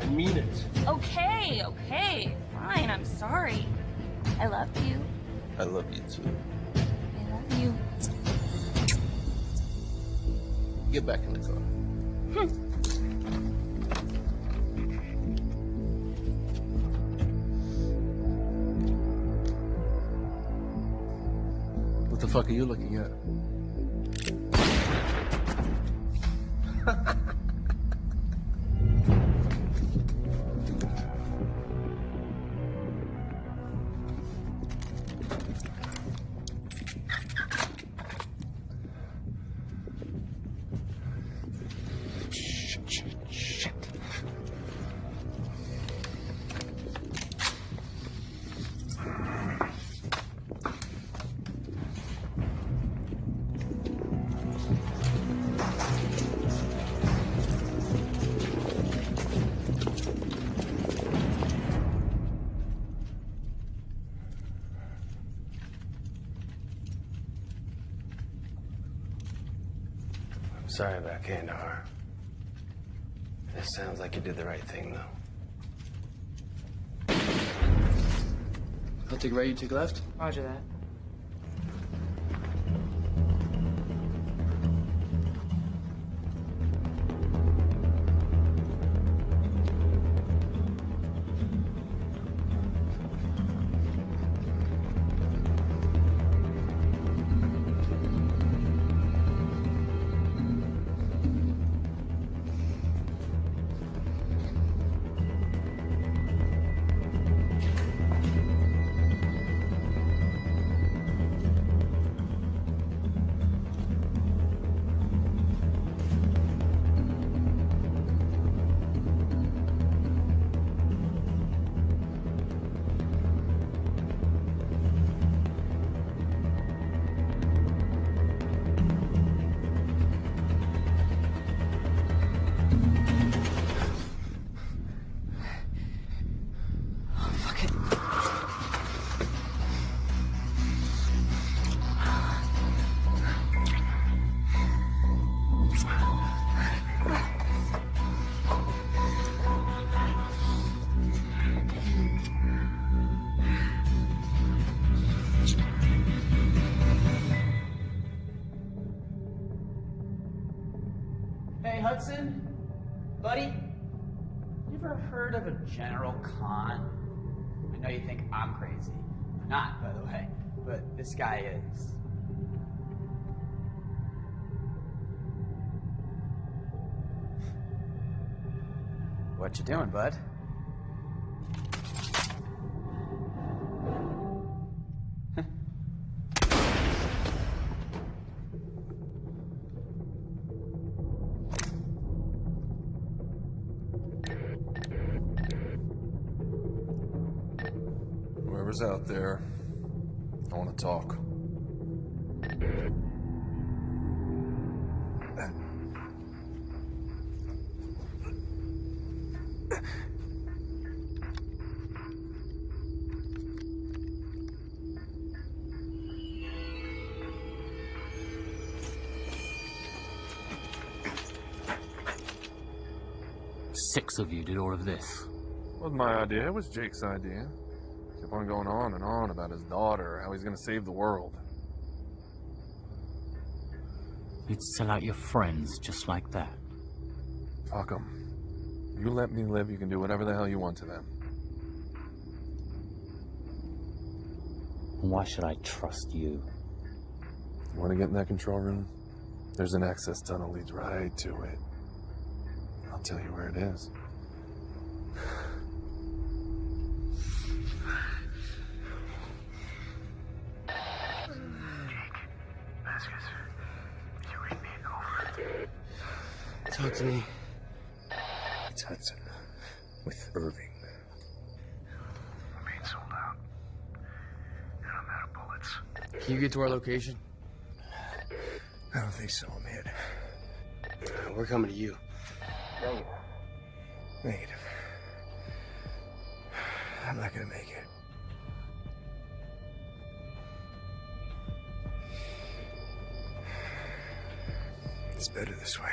[SPEAKER 19] I mean it.
[SPEAKER 21] Okay, okay. Fine, I'm sorry. I love you.
[SPEAKER 19] I love you too.
[SPEAKER 21] I love you.
[SPEAKER 19] Get back in the car. Hmm.
[SPEAKER 6] Fuck are you looking at?
[SPEAKER 2] Right,
[SPEAKER 22] you take left.
[SPEAKER 12] Roger that.
[SPEAKER 5] Hudson? Buddy? You ever heard of a General Khan? I know you think I'm crazy. I'm not, by the way, but this guy is. What you doing, bud?
[SPEAKER 9] Of you did all of this.
[SPEAKER 6] wasn't my idea. It was Jake's idea. Kept on going on and on about his daughter, how he's going to save the world.
[SPEAKER 9] You'd sell out your friends just like that.
[SPEAKER 6] Fuck them. You let me live, you can do whatever the hell you want to them.
[SPEAKER 9] Why should I trust you?
[SPEAKER 6] You want to get in that control room? There's an access tunnel leads right to it. I'll tell you where it is.
[SPEAKER 2] Talk to me.
[SPEAKER 20] It's Hudson with Irving.
[SPEAKER 23] Main sold out. And I'm out of bullets.
[SPEAKER 22] Can you get to our location?
[SPEAKER 20] I don't think so. I'm hit.
[SPEAKER 2] We're coming to you.
[SPEAKER 20] Negative. Negative. I'm not gonna make it. It's better this way.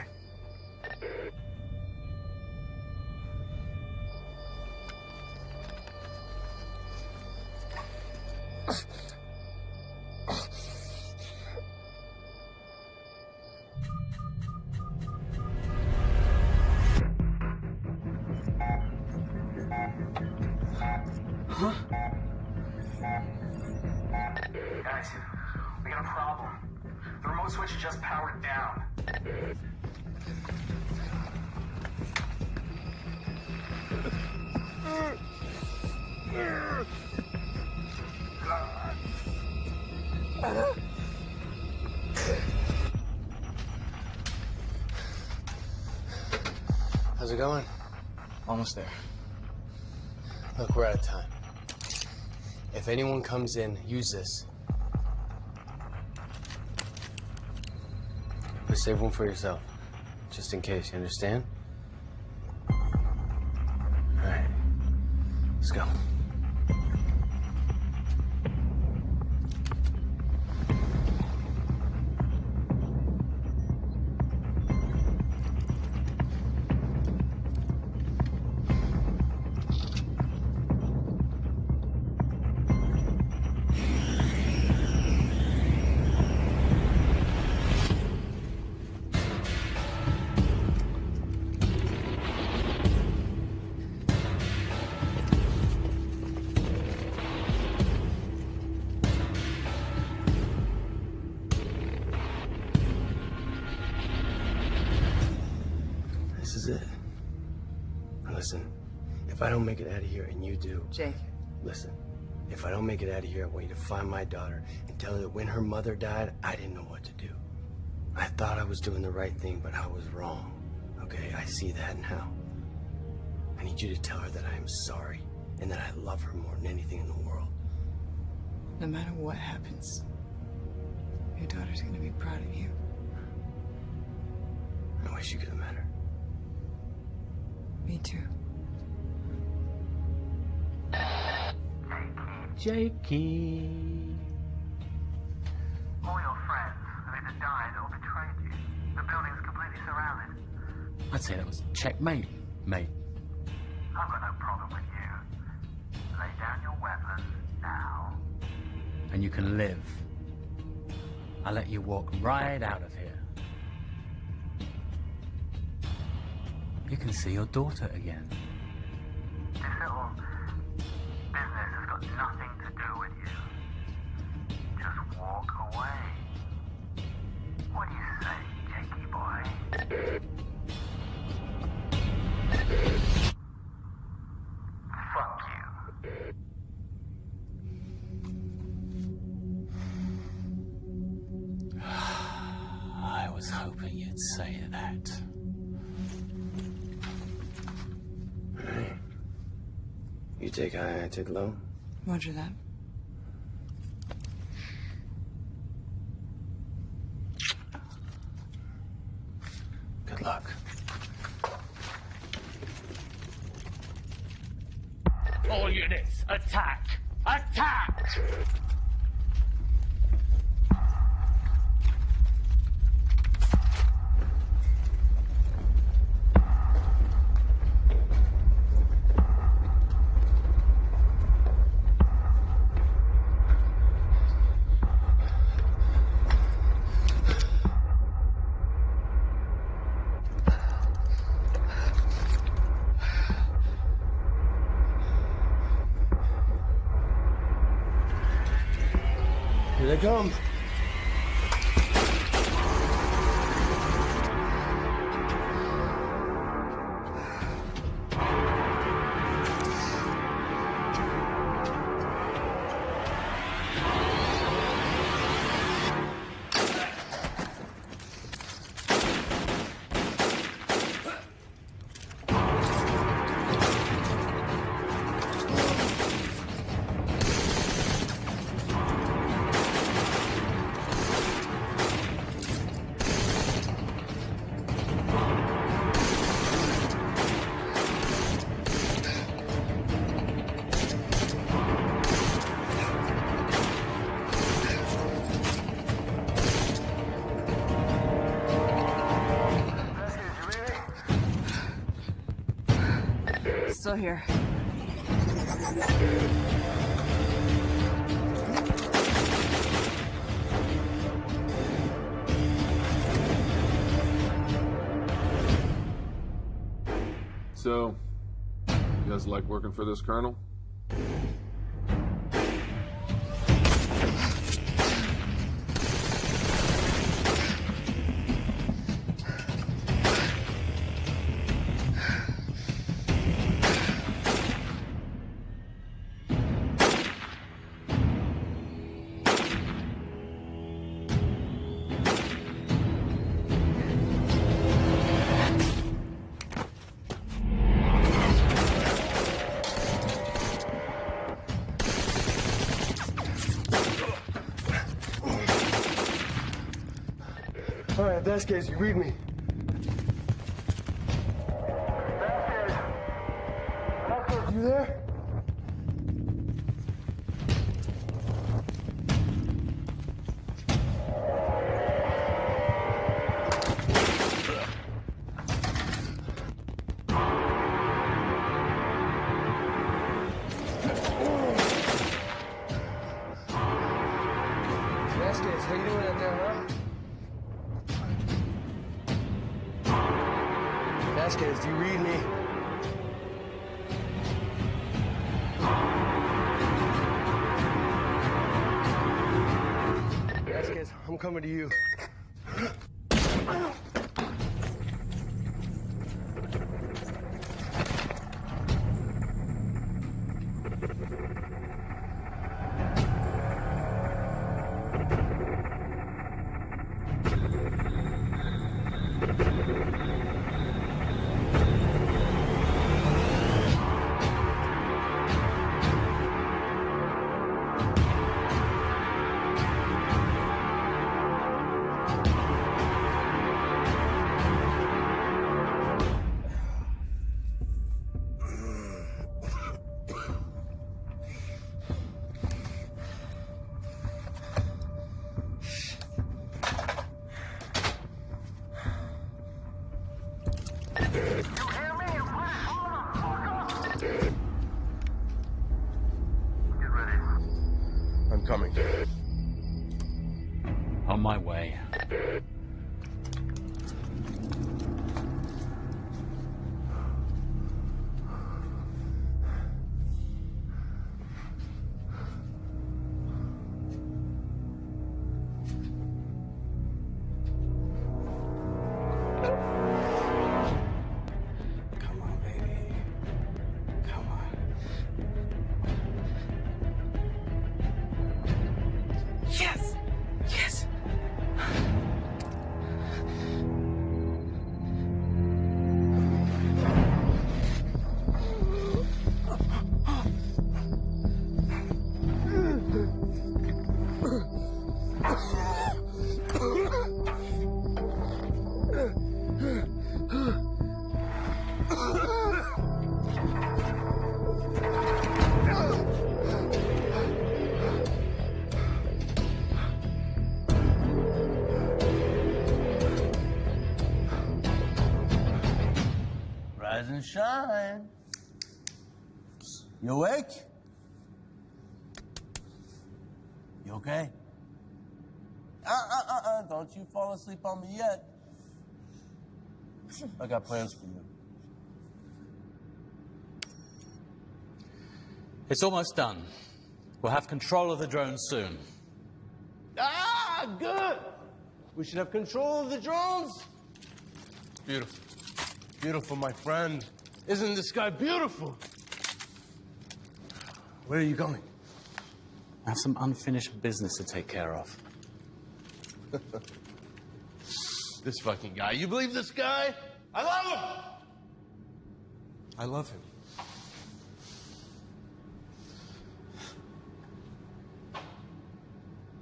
[SPEAKER 2] going?
[SPEAKER 7] Almost there.
[SPEAKER 2] Look, we're out of time. If anyone comes in, use this. But save one for yourself. Just in case, you understand? Make it out of here, I want you to find my daughter and tell her that when her mother died, I didn't know what to do. I thought I was doing the right thing, but I was wrong. Okay, I see that now. I need you to tell her that I am sorry and that I love her more than anything in the world.
[SPEAKER 12] no matter what happens, your daughter's gonna be proud of you.
[SPEAKER 2] I wish you could have met her.
[SPEAKER 12] Me too.
[SPEAKER 24] Jakey.
[SPEAKER 9] All your friends have either died or betrayed you. The building's completely surrounded.
[SPEAKER 24] I'd say that was checkmate, mate.
[SPEAKER 9] I've got no problem with you. Lay down your weapons now.
[SPEAKER 24] And you can live. I'll let you walk right out of here. You can see your daughter again.
[SPEAKER 9] This little business has got nothing to do with you. Just walk away. What do you say, Jakey boy? You
[SPEAKER 2] take high, I take low.
[SPEAKER 12] Roger that.
[SPEAKER 2] Come.
[SPEAKER 12] Still here.
[SPEAKER 6] So, you guys like working for this colonel?
[SPEAKER 2] Right, case, you read me. You
[SPEAKER 20] awake? You okay? Uh, uh, uh, uh, don't you fall asleep on me yet. I got plans for you.
[SPEAKER 9] It's almost done. We'll have control of the drone soon.
[SPEAKER 20] Ah, good. We should have control of the drones. Beautiful. Beautiful, my friend. Isn't this guy beautiful? Where are you going?
[SPEAKER 9] I have some unfinished business to take care of.
[SPEAKER 20] this fucking guy. You believe this guy? I love him. I love him.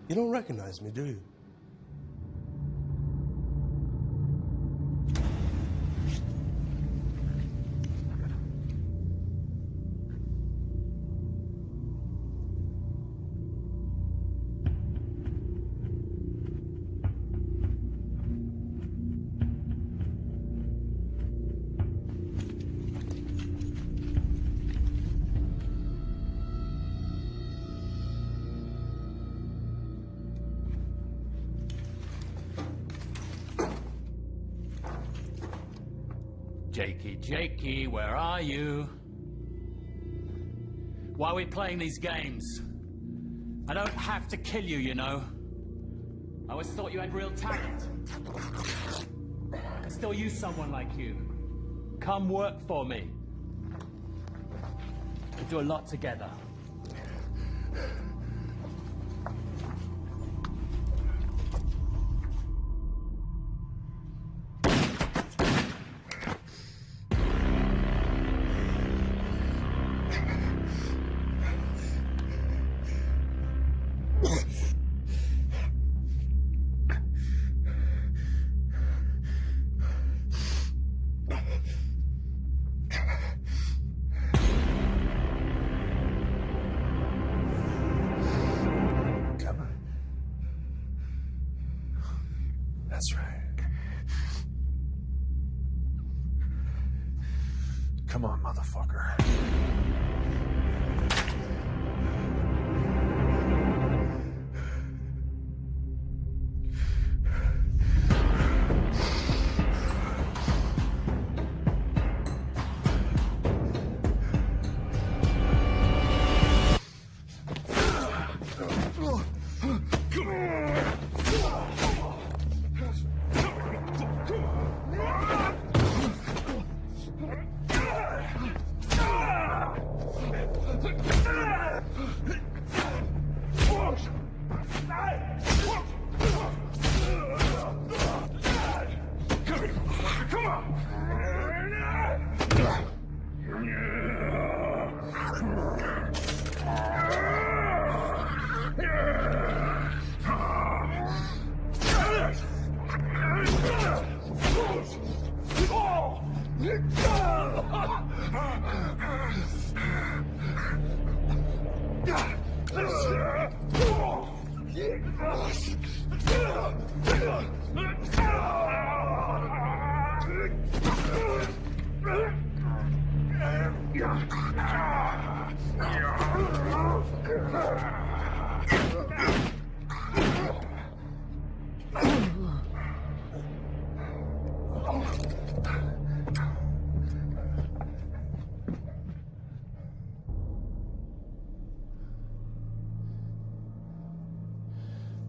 [SPEAKER 20] You don't recognize me, do you?
[SPEAKER 9] Are you? Why are we playing these games? I don't have to kill you, you know. I always thought you had real talent. I still use someone like you. Come work for me. We do a lot together.
[SPEAKER 6] Come on, motherfucker.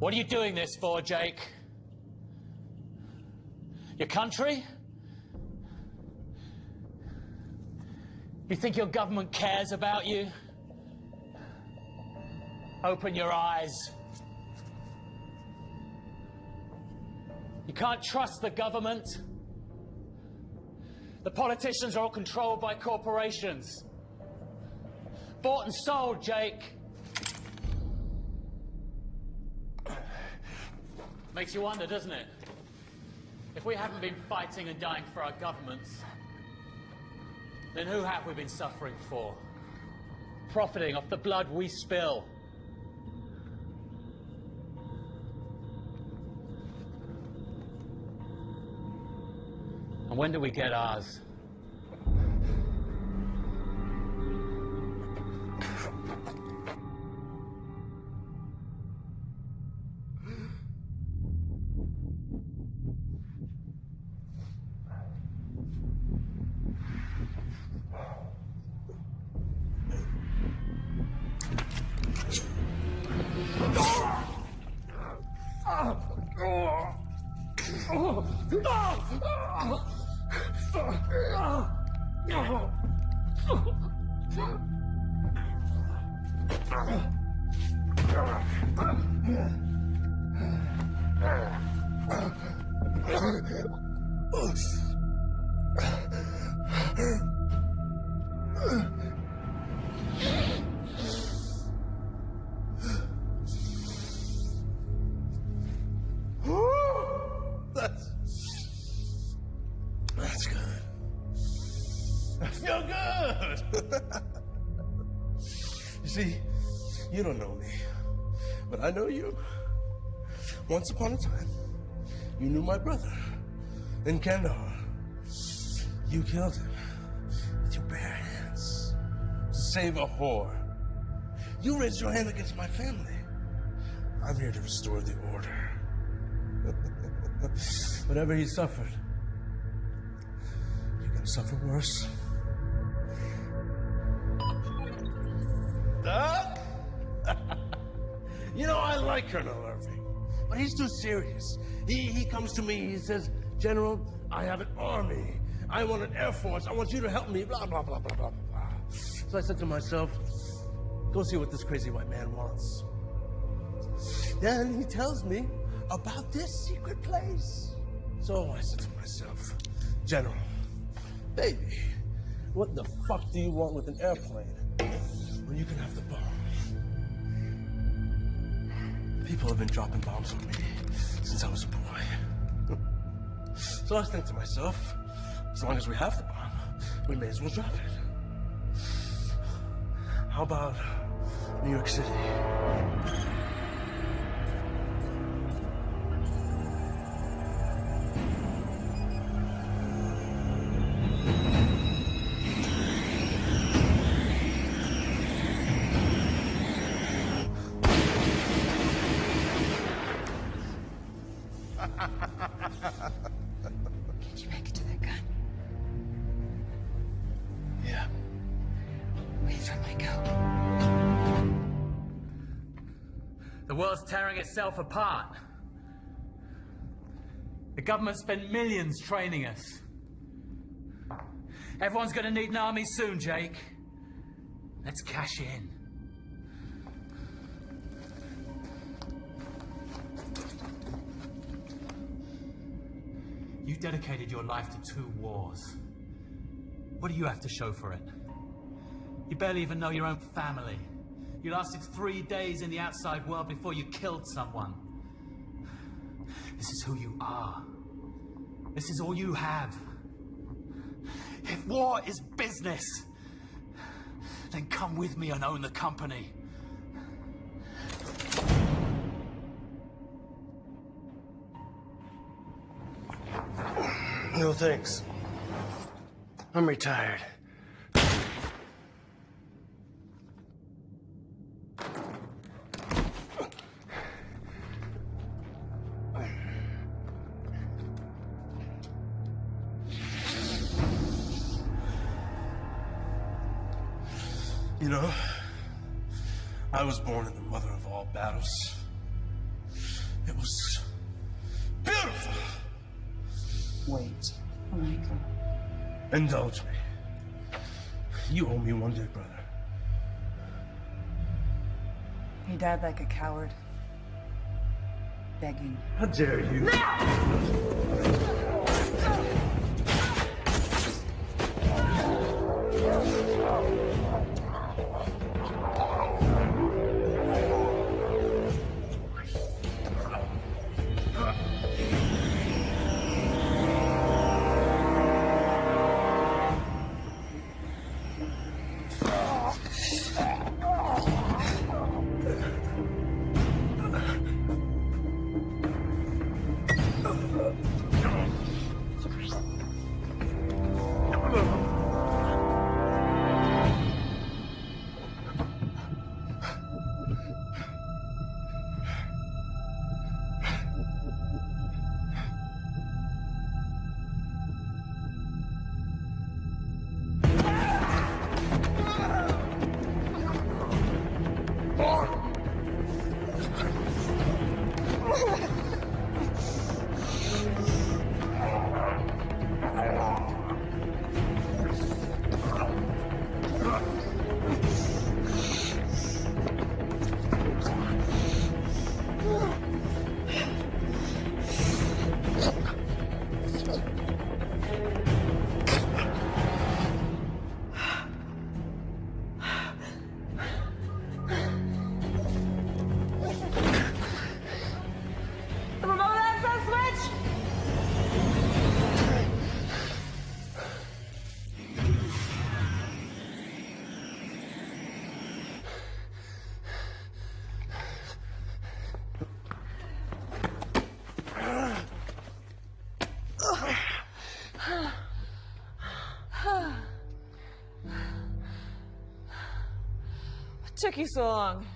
[SPEAKER 9] What are you doing this for, Jake? Your country? You think your government cares about you? Open your eyes. You can't trust the government. The politicians are all controlled by corporations. Bought and sold, Jake. Makes you wonder, doesn't it? If we haven't been fighting and dying for our governments, then who have we been suffering for? Profiting off the blood we spill. And when do we get ours?
[SPEAKER 20] You don't know me, but I know you. Once upon a time, you knew my brother in Kandahar. You killed him with your bare hands to save a whore. You raised your hand against my family. I'm here to restore the order. Whatever he suffered, you're gonna suffer worse. Doc? You know, I like Colonel Irving, but he's too serious. He, he comes to me, he says, General, I have an army. I want an air force. I want you to help me, blah, blah, blah, blah, blah, blah. So I said to myself, go see what this crazy white man wants. Then he tells me about this secret place. So I said to myself, General, baby, what the fuck do you want with an airplane when you can have the bomb? People have been dropping bombs on me since I was a boy. so I was thinking to myself, as long as we have the bomb, we may as well drop it. How about New York City? go.
[SPEAKER 9] The world's tearing itself apart. The government spent millions training us. Everyone's gonna need an army soon, Jake. Let's cash in. You dedicated your life to two wars. What do you have to show for it? You barely even know your own family. You lasted three days in the outside world before you killed someone. This is who you are. This is all you have. If war is business, then come with me and own the company.
[SPEAKER 2] No thanks. I'm retired. Was born in the mother of all battles. It was beautiful.
[SPEAKER 12] Wait. Oh my god.
[SPEAKER 2] Indulge me. You owe me one, dear brother.
[SPEAKER 12] He died like a coward. Begging.
[SPEAKER 2] How dare you?
[SPEAKER 25] The
[SPEAKER 26] took you so long?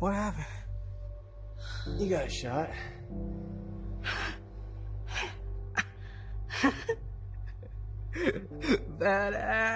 [SPEAKER 2] What happened? You got shot.
[SPEAKER 12] Badass.